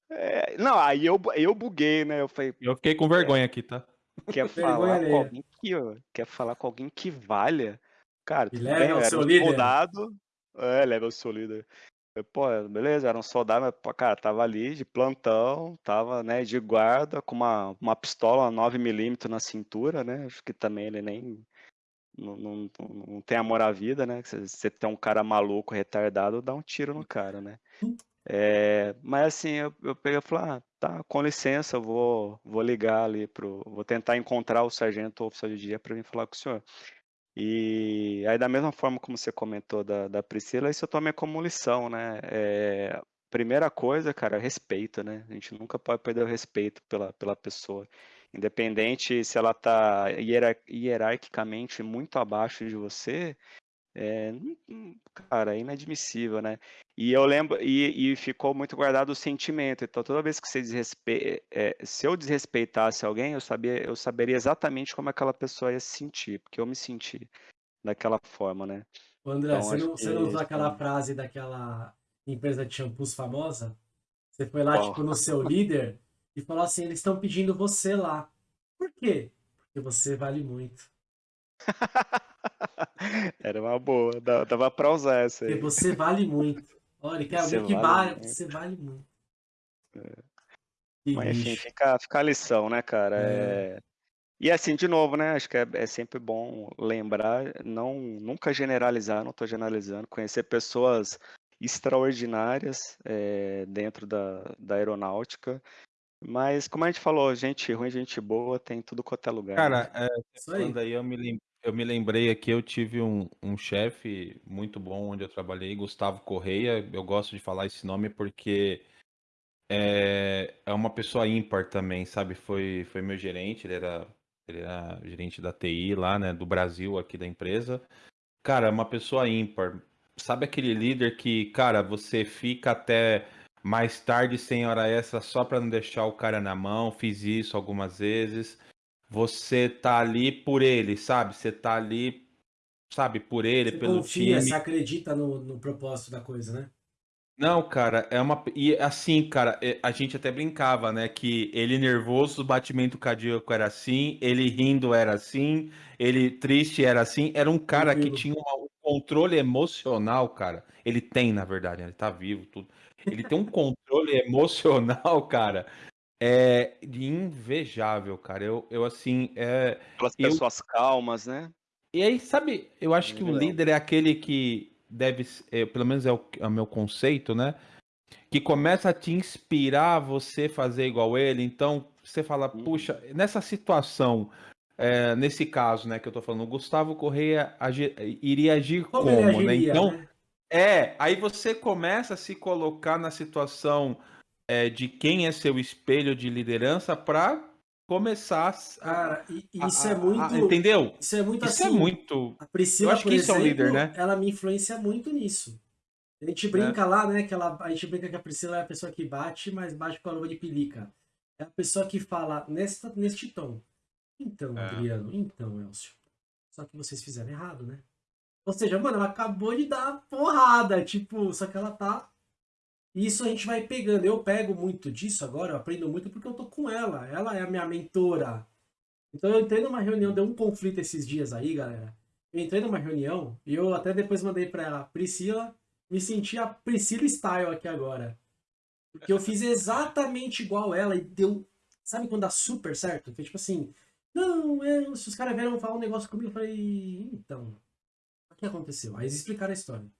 [SPEAKER 3] É, não, aí eu, eu buguei, né? Eu falei,
[SPEAKER 1] Eu fiquei com vergonha aqui, tá?
[SPEAKER 3] quer falar com alguém que, ó, quer falar com alguém que valha? Cara, tudo bem, eu era
[SPEAKER 2] seu
[SPEAKER 3] um
[SPEAKER 2] líder.
[SPEAKER 3] soldado. É, leva o seu líder. Eu, Pô, beleza, era um soldado, mas, pô, cara, tava ali de plantão, tava, né, de guarda, com uma, uma pistola 9mm na cintura, né? Acho que também ele nem. Não, não, não- tem amor à vida, né? Você tem um cara maluco, retardado, dá um tiro no cara, né? É, mas assim, eu, eu peguei e falei, ah, tá, com licença, vou, vou ligar ali pro. Vou tentar encontrar o sargento ou oficial de dia para vir falar com o senhor. E aí, da mesma forma como você comentou da, da Priscila, isso eu tomei como lição, né? É, primeira coisa, cara, respeito, né? A gente nunca pode perder o respeito pela, pela pessoa. Independente se ela tá hierar- hierarquicamente muito abaixo de você, é, cara, é inadmissível, né? E eu lembro, e, e ficou muito guardado o sentimento. Então, toda vez que você desrespe... é, se eu desrespeitasse alguém, eu sabia, eu saberia exatamente como aquela pessoa ia se sentir, porque eu me senti daquela forma, né?
[SPEAKER 2] Ô, André,
[SPEAKER 3] Então,
[SPEAKER 2] você não, você não usou aquela
[SPEAKER 3] é-
[SPEAKER 2] frase daquela empresa de shampoos famosa? Você foi lá,
[SPEAKER 3] Qual?
[SPEAKER 2] tipo, no seu líder e falou assim: eles estão pedindo você lá. Por quê? Porque você vale muito.
[SPEAKER 3] Era uma boa, dava pra usar essa
[SPEAKER 2] Porque
[SPEAKER 3] aí.
[SPEAKER 2] você vale muito. Olha, quer alguém que
[SPEAKER 3] vale muito.
[SPEAKER 2] você vale muito. Que
[SPEAKER 3] Mas enfim, fica, fica a lição, né, cara?
[SPEAKER 2] É.
[SPEAKER 3] É, E assim, de novo, né? Acho que é, é sempre bom lembrar, não nunca generalizar, não estou generalizando, conhecer pessoas extraordinárias é, dentro da, da aeronáutica. Mas, como a gente falou, gente ruim, gente boa, tem tudo quanto é lugar.
[SPEAKER 1] Cara,
[SPEAKER 3] né?
[SPEAKER 1] é,
[SPEAKER 2] Isso aí.
[SPEAKER 1] aí, eu me, lem- eu me lembrei aqui, eu tive um, um chefe muito bom onde eu trabalhei, Gustavo Correia. Eu gosto de falar esse nome porque é, é uma pessoa ímpar também, sabe? Foi, foi meu gerente, ele era, ele era gerente da TI lá, né, do Brasil, aqui da empresa. Cara, é uma pessoa ímpar. Sabe aquele líder que, cara, você fica até mais tarde sem hora extra só para não deixar o cara na mão? Fiz isso algumas vezes. Você tá ali por ele, sabe? Você tá ali, sabe, por ele,
[SPEAKER 2] Você
[SPEAKER 1] pelo
[SPEAKER 2] confia,
[SPEAKER 1] time.
[SPEAKER 2] você acredita no, no propósito da coisa, né?
[SPEAKER 1] Não, cara, é uma. E assim, cara, é- a gente até brincava, né? Que ele nervoso, o batimento cardíaco era assim, ele rindo era assim, ele triste era assim. Era um cara que tinha um controle emocional, cara. Ele tem, na verdade, né? ele tá vivo, tudo. Ele tem um controle emocional, cara, é invejável, cara. Eu, eu assim, é.
[SPEAKER 3] Aquelas
[SPEAKER 1] Eu,
[SPEAKER 3] pessoas calmas, né?
[SPEAKER 1] e aí, sabe, eu acho que o líder é aquele que deve, é, pelo menos é o, é o meu conceito, né? Que começa a te inspirar a você fazer igual ele. Então, você fala,
[SPEAKER 3] Uhum.
[SPEAKER 1] puxa, nessa situação, é, nesse caso, né, que eu tô falando, o Gustavo Correia agi- iria agir
[SPEAKER 2] Como ele
[SPEAKER 1] como, né?
[SPEAKER 2] agiria,
[SPEAKER 1] Então,
[SPEAKER 2] né?
[SPEAKER 1] é, aí você começa a se colocar na situação é, de quem é seu espelho de liderança para começar a,
[SPEAKER 2] Cara, e
[SPEAKER 1] a-
[SPEAKER 2] isso é
[SPEAKER 1] a- a-
[SPEAKER 2] muito.
[SPEAKER 1] entendeu?
[SPEAKER 2] Isso é muito
[SPEAKER 1] Isso é
[SPEAKER 2] assim.
[SPEAKER 1] muito.
[SPEAKER 2] A Priscila,
[SPEAKER 1] Eu acho que isso é um
[SPEAKER 2] exemplo,
[SPEAKER 1] líder, né?
[SPEAKER 2] ela me influencia muito nisso. A gente brinca lá, né? Que ela, a gente brinca que a Priscila é a pessoa que bate, mas bate com a luva de pelica. É a pessoa que fala nesta, neste tom. Então,
[SPEAKER 1] É.
[SPEAKER 2] Adriano, então, Elcio. Só que vocês fizeram errado, né? Ou seja, mano, ela acabou de dar porrada, tipo, só que ela tá. Isso a gente vai pegando. Eu pego muito disso agora, eu aprendo muito porque eu tô com ela. Ela é a minha mentora. Então eu entrei numa reunião, deu um conflito esses dias aí, galera. Eu entrei numa reunião e eu até depois mandei pra ela, Priscila, me senti a Priscila Style aqui agora. Porque eu fiz exatamente igual ela e deu. Sabe quando dá super certo? Foi tipo assim, não, é, se os caras vieram falar um negócio comigo, eu falei, então, o que aconteceu? Aí eles explicaram a história.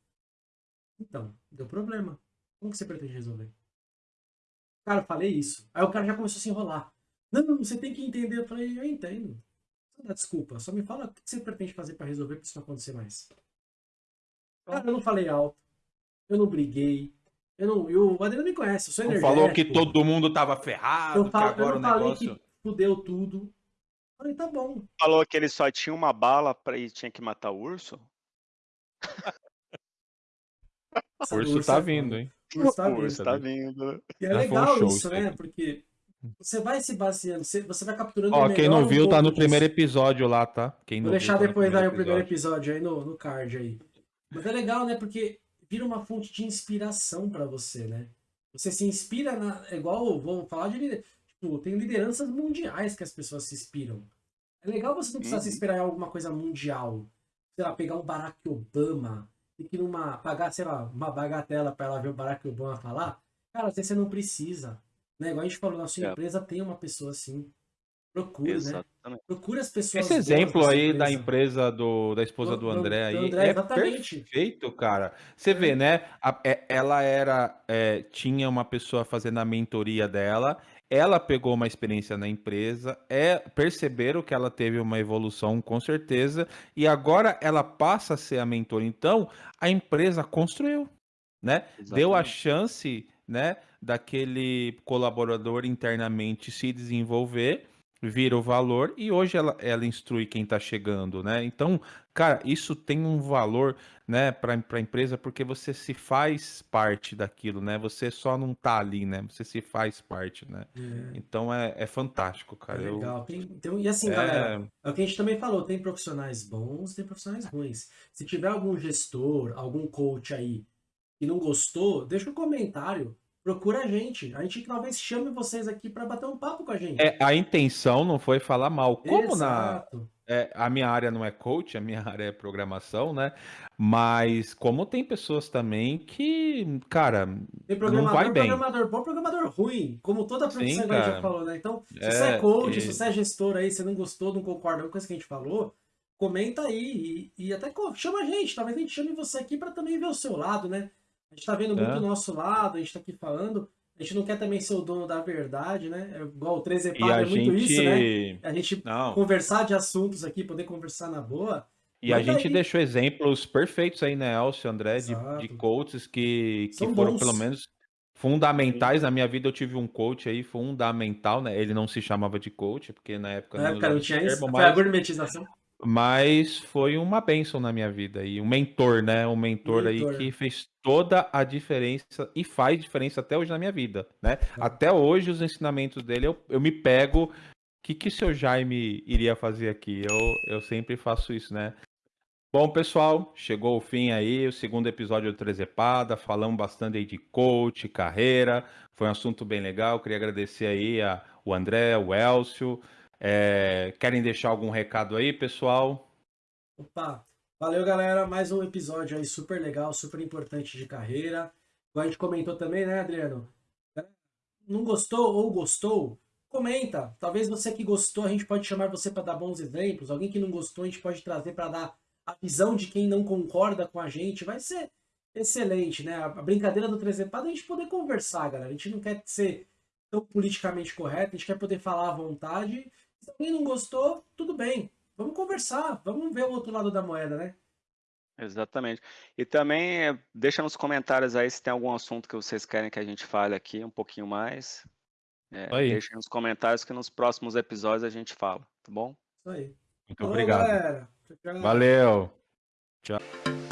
[SPEAKER 2] Então, deu problema. Como que você pretende resolver? Cara, eu falei isso. Aí o cara já começou a se enrolar. Não, você tem que entender. Eu falei, eu entendo. Não dá desculpa, só me fala o que você pretende fazer pra resolver pra isso não acontecer mais. Cara, eu não falei alto, eu não briguei, eu não, eu, o Adriano me conhece, eu sou energético.
[SPEAKER 1] falou que todo mundo tava ferrado,
[SPEAKER 2] eu,
[SPEAKER 1] que
[SPEAKER 2] falo, eu
[SPEAKER 1] agora
[SPEAKER 2] não
[SPEAKER 1] o
[SPEAKER 2] falei
[SPEAKER 1] negócio...
[SPEAKER 2] que fudeu tudo. Falei, tá bom.
[SPEAKER 3] Falou que ele só tinha uma bala pra e tinha que matar o urso?
[SPEAKER 1] O urso
[SPEAKER 2] é
[SPEAKER 1] tá
[SPEAKER 2] foda.
[SPEAKER 1] vindo, hein?
[SPEAKER 2] O tá
[SPEAKER 3] o
[SPEAKER 2] vindo.
[SPEAKER 3] tá vindo.
[SPEAKER 2] E é
[SPEAKER 1] Já um
[SPEAKER 2] legal
[SPEAKER 1] show
[SPEAKER 2] isso, né? Porque você vai se baseando, você, vai capturando
[SPEAKER 1] Ó,
[SPEAKER 2] o
[SPEAKER 1] quem não
[SPEAKER 2] um
[SPEAKER 1] viu, tá
[SPEAKER 2] pouco
[SPEAKER 1] no
[SPEAKER 2] disso.
[SPEAKER 1] primeiro episódio lá, tá? Quem
[SPEAKER 2] Vou
[SPEAKER 1] não
[SPEAKER 2] deixar
[SPEAKER 1] viu, tá
[SPEAKER 2] depois aí o primeiro
[SPEAKER 1] episódio.
[SPEAKER 2] aí no, no card aí. Mas é legal, né? Porque vira uma fonte de inspiração pra você, né? Você se inspira na. É igual, vamos falar de. Tipo, tem lideranças mundiais que as pessoas se inspiram. É legal você não precisar se
[SPEAKER 3] Uhum.
[SPEAKER 2] inspirar em alguma coisa mundial. Sei lá, pegar um Barack Obama e que numa. pagar, sei lá, uma bagatela pra ela ver o Barack Obama falar. Cara, você não precisa. Né? Igual a gente falou, na sua
[SPEAKER 3] É.
[SPEAKER 2] empresa tem uma pessoa assim. Procure, né?
[SPEAKER 3] Exatamente.
[SPEAKER 2] Procure as pessoas.
[SPEAKER 1] Esse exemplo aí da
[SPEAKER 2] empresa.
[SPEAKER 1] empresa do, da esposa
[SPEAKER 2] Do-
[SPEAKER 1] do
[SPEAKER 2] do-
[SPEAKER 1] André
[SPEAKER 2] do
[SPEAKER 1] aí
[SPEAKER 2] André,
[SPEAKER 1] é
[SPEAKER 2] exatamente.
[SPEAKER 1] perfeito, cara. Você vê, né? a- é- ela era é, tinha uma pessoa fazendo a mentoria dela, ela pegou uma experiência na empresa, é perceberam que ela teve uma evolução com certeza e agora ela passa a ser a mentora. Então a empresa construiu, né? Deu a
[SPEAKER 3] Exatamente.
[SPEAKER 1] chance, né, daquele colaborador internamente se desenvolver, vira o valor e hoje ela, ela instrui quem está chegando, né? Então, cara, isso tem um valor, né, para a empresa porque você se faz parte daquilo, né? Você só não tá ali, né? Você se faz parte, né?
[SPEAKER 2] É.
[SPEAKER 1] Então é, é fantástico,
[SPEAKER 2] É
[SPEAKER 1] cara. Eu-
[SPEAKER 2] legal. Tem- então, e assim,
[SPEAKER 1] é,
[SPEAKER 2] galera, é o que a gente também falou, tem profissionais bons, tem profissionais ruins. Se tiver algum gestor, algum coach aí que não gostou, deixa um comentário, procura a gente. A gente talvez chame vocês aqui para bater um papo com a gente.
[SPEAKER 1] é, a intenção não foi falar mal. Como na,
[SPEAKER 2] Exato.
[SPEAKER 1] É, a minha área não é coach, a minha área é programação, né? Mas como tem pessoas também que, cara,
[SPEAKER 2] Tem
[SPEAKER 1] não
[SPEAKER 2] programador,
[SPEAKER 1] vai bem.
[SPEAKER 2] programador bom, programador ruim, como toda
[SPEAKER 1] Sim,
[SPEAKER 2] profissão que a gente já falou, né? Então, se
[SPEAKER 1] É,
[SPEAKER 2] você é coach,
[SPEAKER 1] e-
[SPEAKER 2] se você é gestor aí, você não gostou, não concorda com coisa que a gente falou, comenta aí e, e até chama a gente, talvez a gente chame você aqui para também ver o seu lado, né? A gente tá vendo muito
[SPEAKER 1] É.
[SPEAKER 2] o nosso lado, a gente tá aqui falando, a gente não quer também ser o dono da verdade, né? É igual o 13
[SPEAKER 1] E a
[SPEAKER 2] é muito
[SPEAKER 1] gente.
[SPEAKER 2] isso, né? A gente
[SPEAKER 1] Não.
[SPEAKER 2] conversar de assuntos aqui, poder conversar na boa.
[SPEAKER 1] E a
[SPEAKER 2] Manda
[SPEAKER 1] gente
[SPEAKER 2] aí.
[SPEAKER 1] deixou exemplos perfeitos aí, né, Elcio, André, de, de coaches que, que
[SPEAKER 2] São
[SPEAKER 1] foram
[SPEAKER 2] bons.
[SPEAKER 1] pelo menos fundamentais. Na minha vida eu tive um coach aí fundamental, né? Ele não se chamava de coach, porque na época
[SPEAKER 2] Na
[SPEAKER 1] não
[SPEAKER 2] época não tinha isso,
[SPEAKER 1] termo,
[SPEAKER 2] foi a
[SPEAKER 1] mas,
[SPEAKER 2] gourmetização.
[SPEAKER 1] Mas foi uma bênção na minha vida. E um mentor, né? Um mentor, aí
[SPEAKER 2] Mentor.
[SPEAKER 1] que fez toda a diferença e faz diferença até hoje na minha vida, né? Até hoje os ensinamentos dele eu, eu me pego. O que, que o seu Jaime iria fazer aqui? Eu, eu sempre faço isso, né? Bom, pessoal, chegou o fim aí, o segundo episódio do Trezepada. Falamos bastante aí de coach, carreira. Foi um assunto bem legal. Queria agradecer aí a, o André, o Elcio. É, querem deixar algum recado aí, pessoal?
[SPEAKER 2] Opa, valeu galera, mais um episódio aí super legal, super importante de carreira. Igual a gente comentou também, né, Adriano? Não gostou ou gostou? Comenta. Talvez você que gostou, a gente pode chamar você para dar bons exemplos. Alguém que não gostou, a gente pode trazer para dar a visão de quem não concorda com a gente. Vai ser excelente, né? A brincadeira do Trezepada é a gente poder conversar, galera. A gente não quer ser tão politicamente correto, a gente quer poder falar à vontade. Se alguém não gostou, tudo bem. Vamos conversar, vamos ver o outro lado da moeda, né?
[SPEAKER 3] Exatamente. E também eh, deixa nos comentários aí se tem algum assunto que vocês querem que a gente fale aqui um pouquinho mais. É,
[SPEAKER 1] Aí.
[SPEAKER 3] deixa nos comentários que nos próximos episódios a gente fala, tá bom?
[SPEAKER 2] Isso aí.
[SPEAKER 1] Muito
[SPEAKER 2] Falou,
[SPEAKER 1] obrigado.
[SPEAKER 2] galera.
[SPEAKER 1] Valeu. Tchau.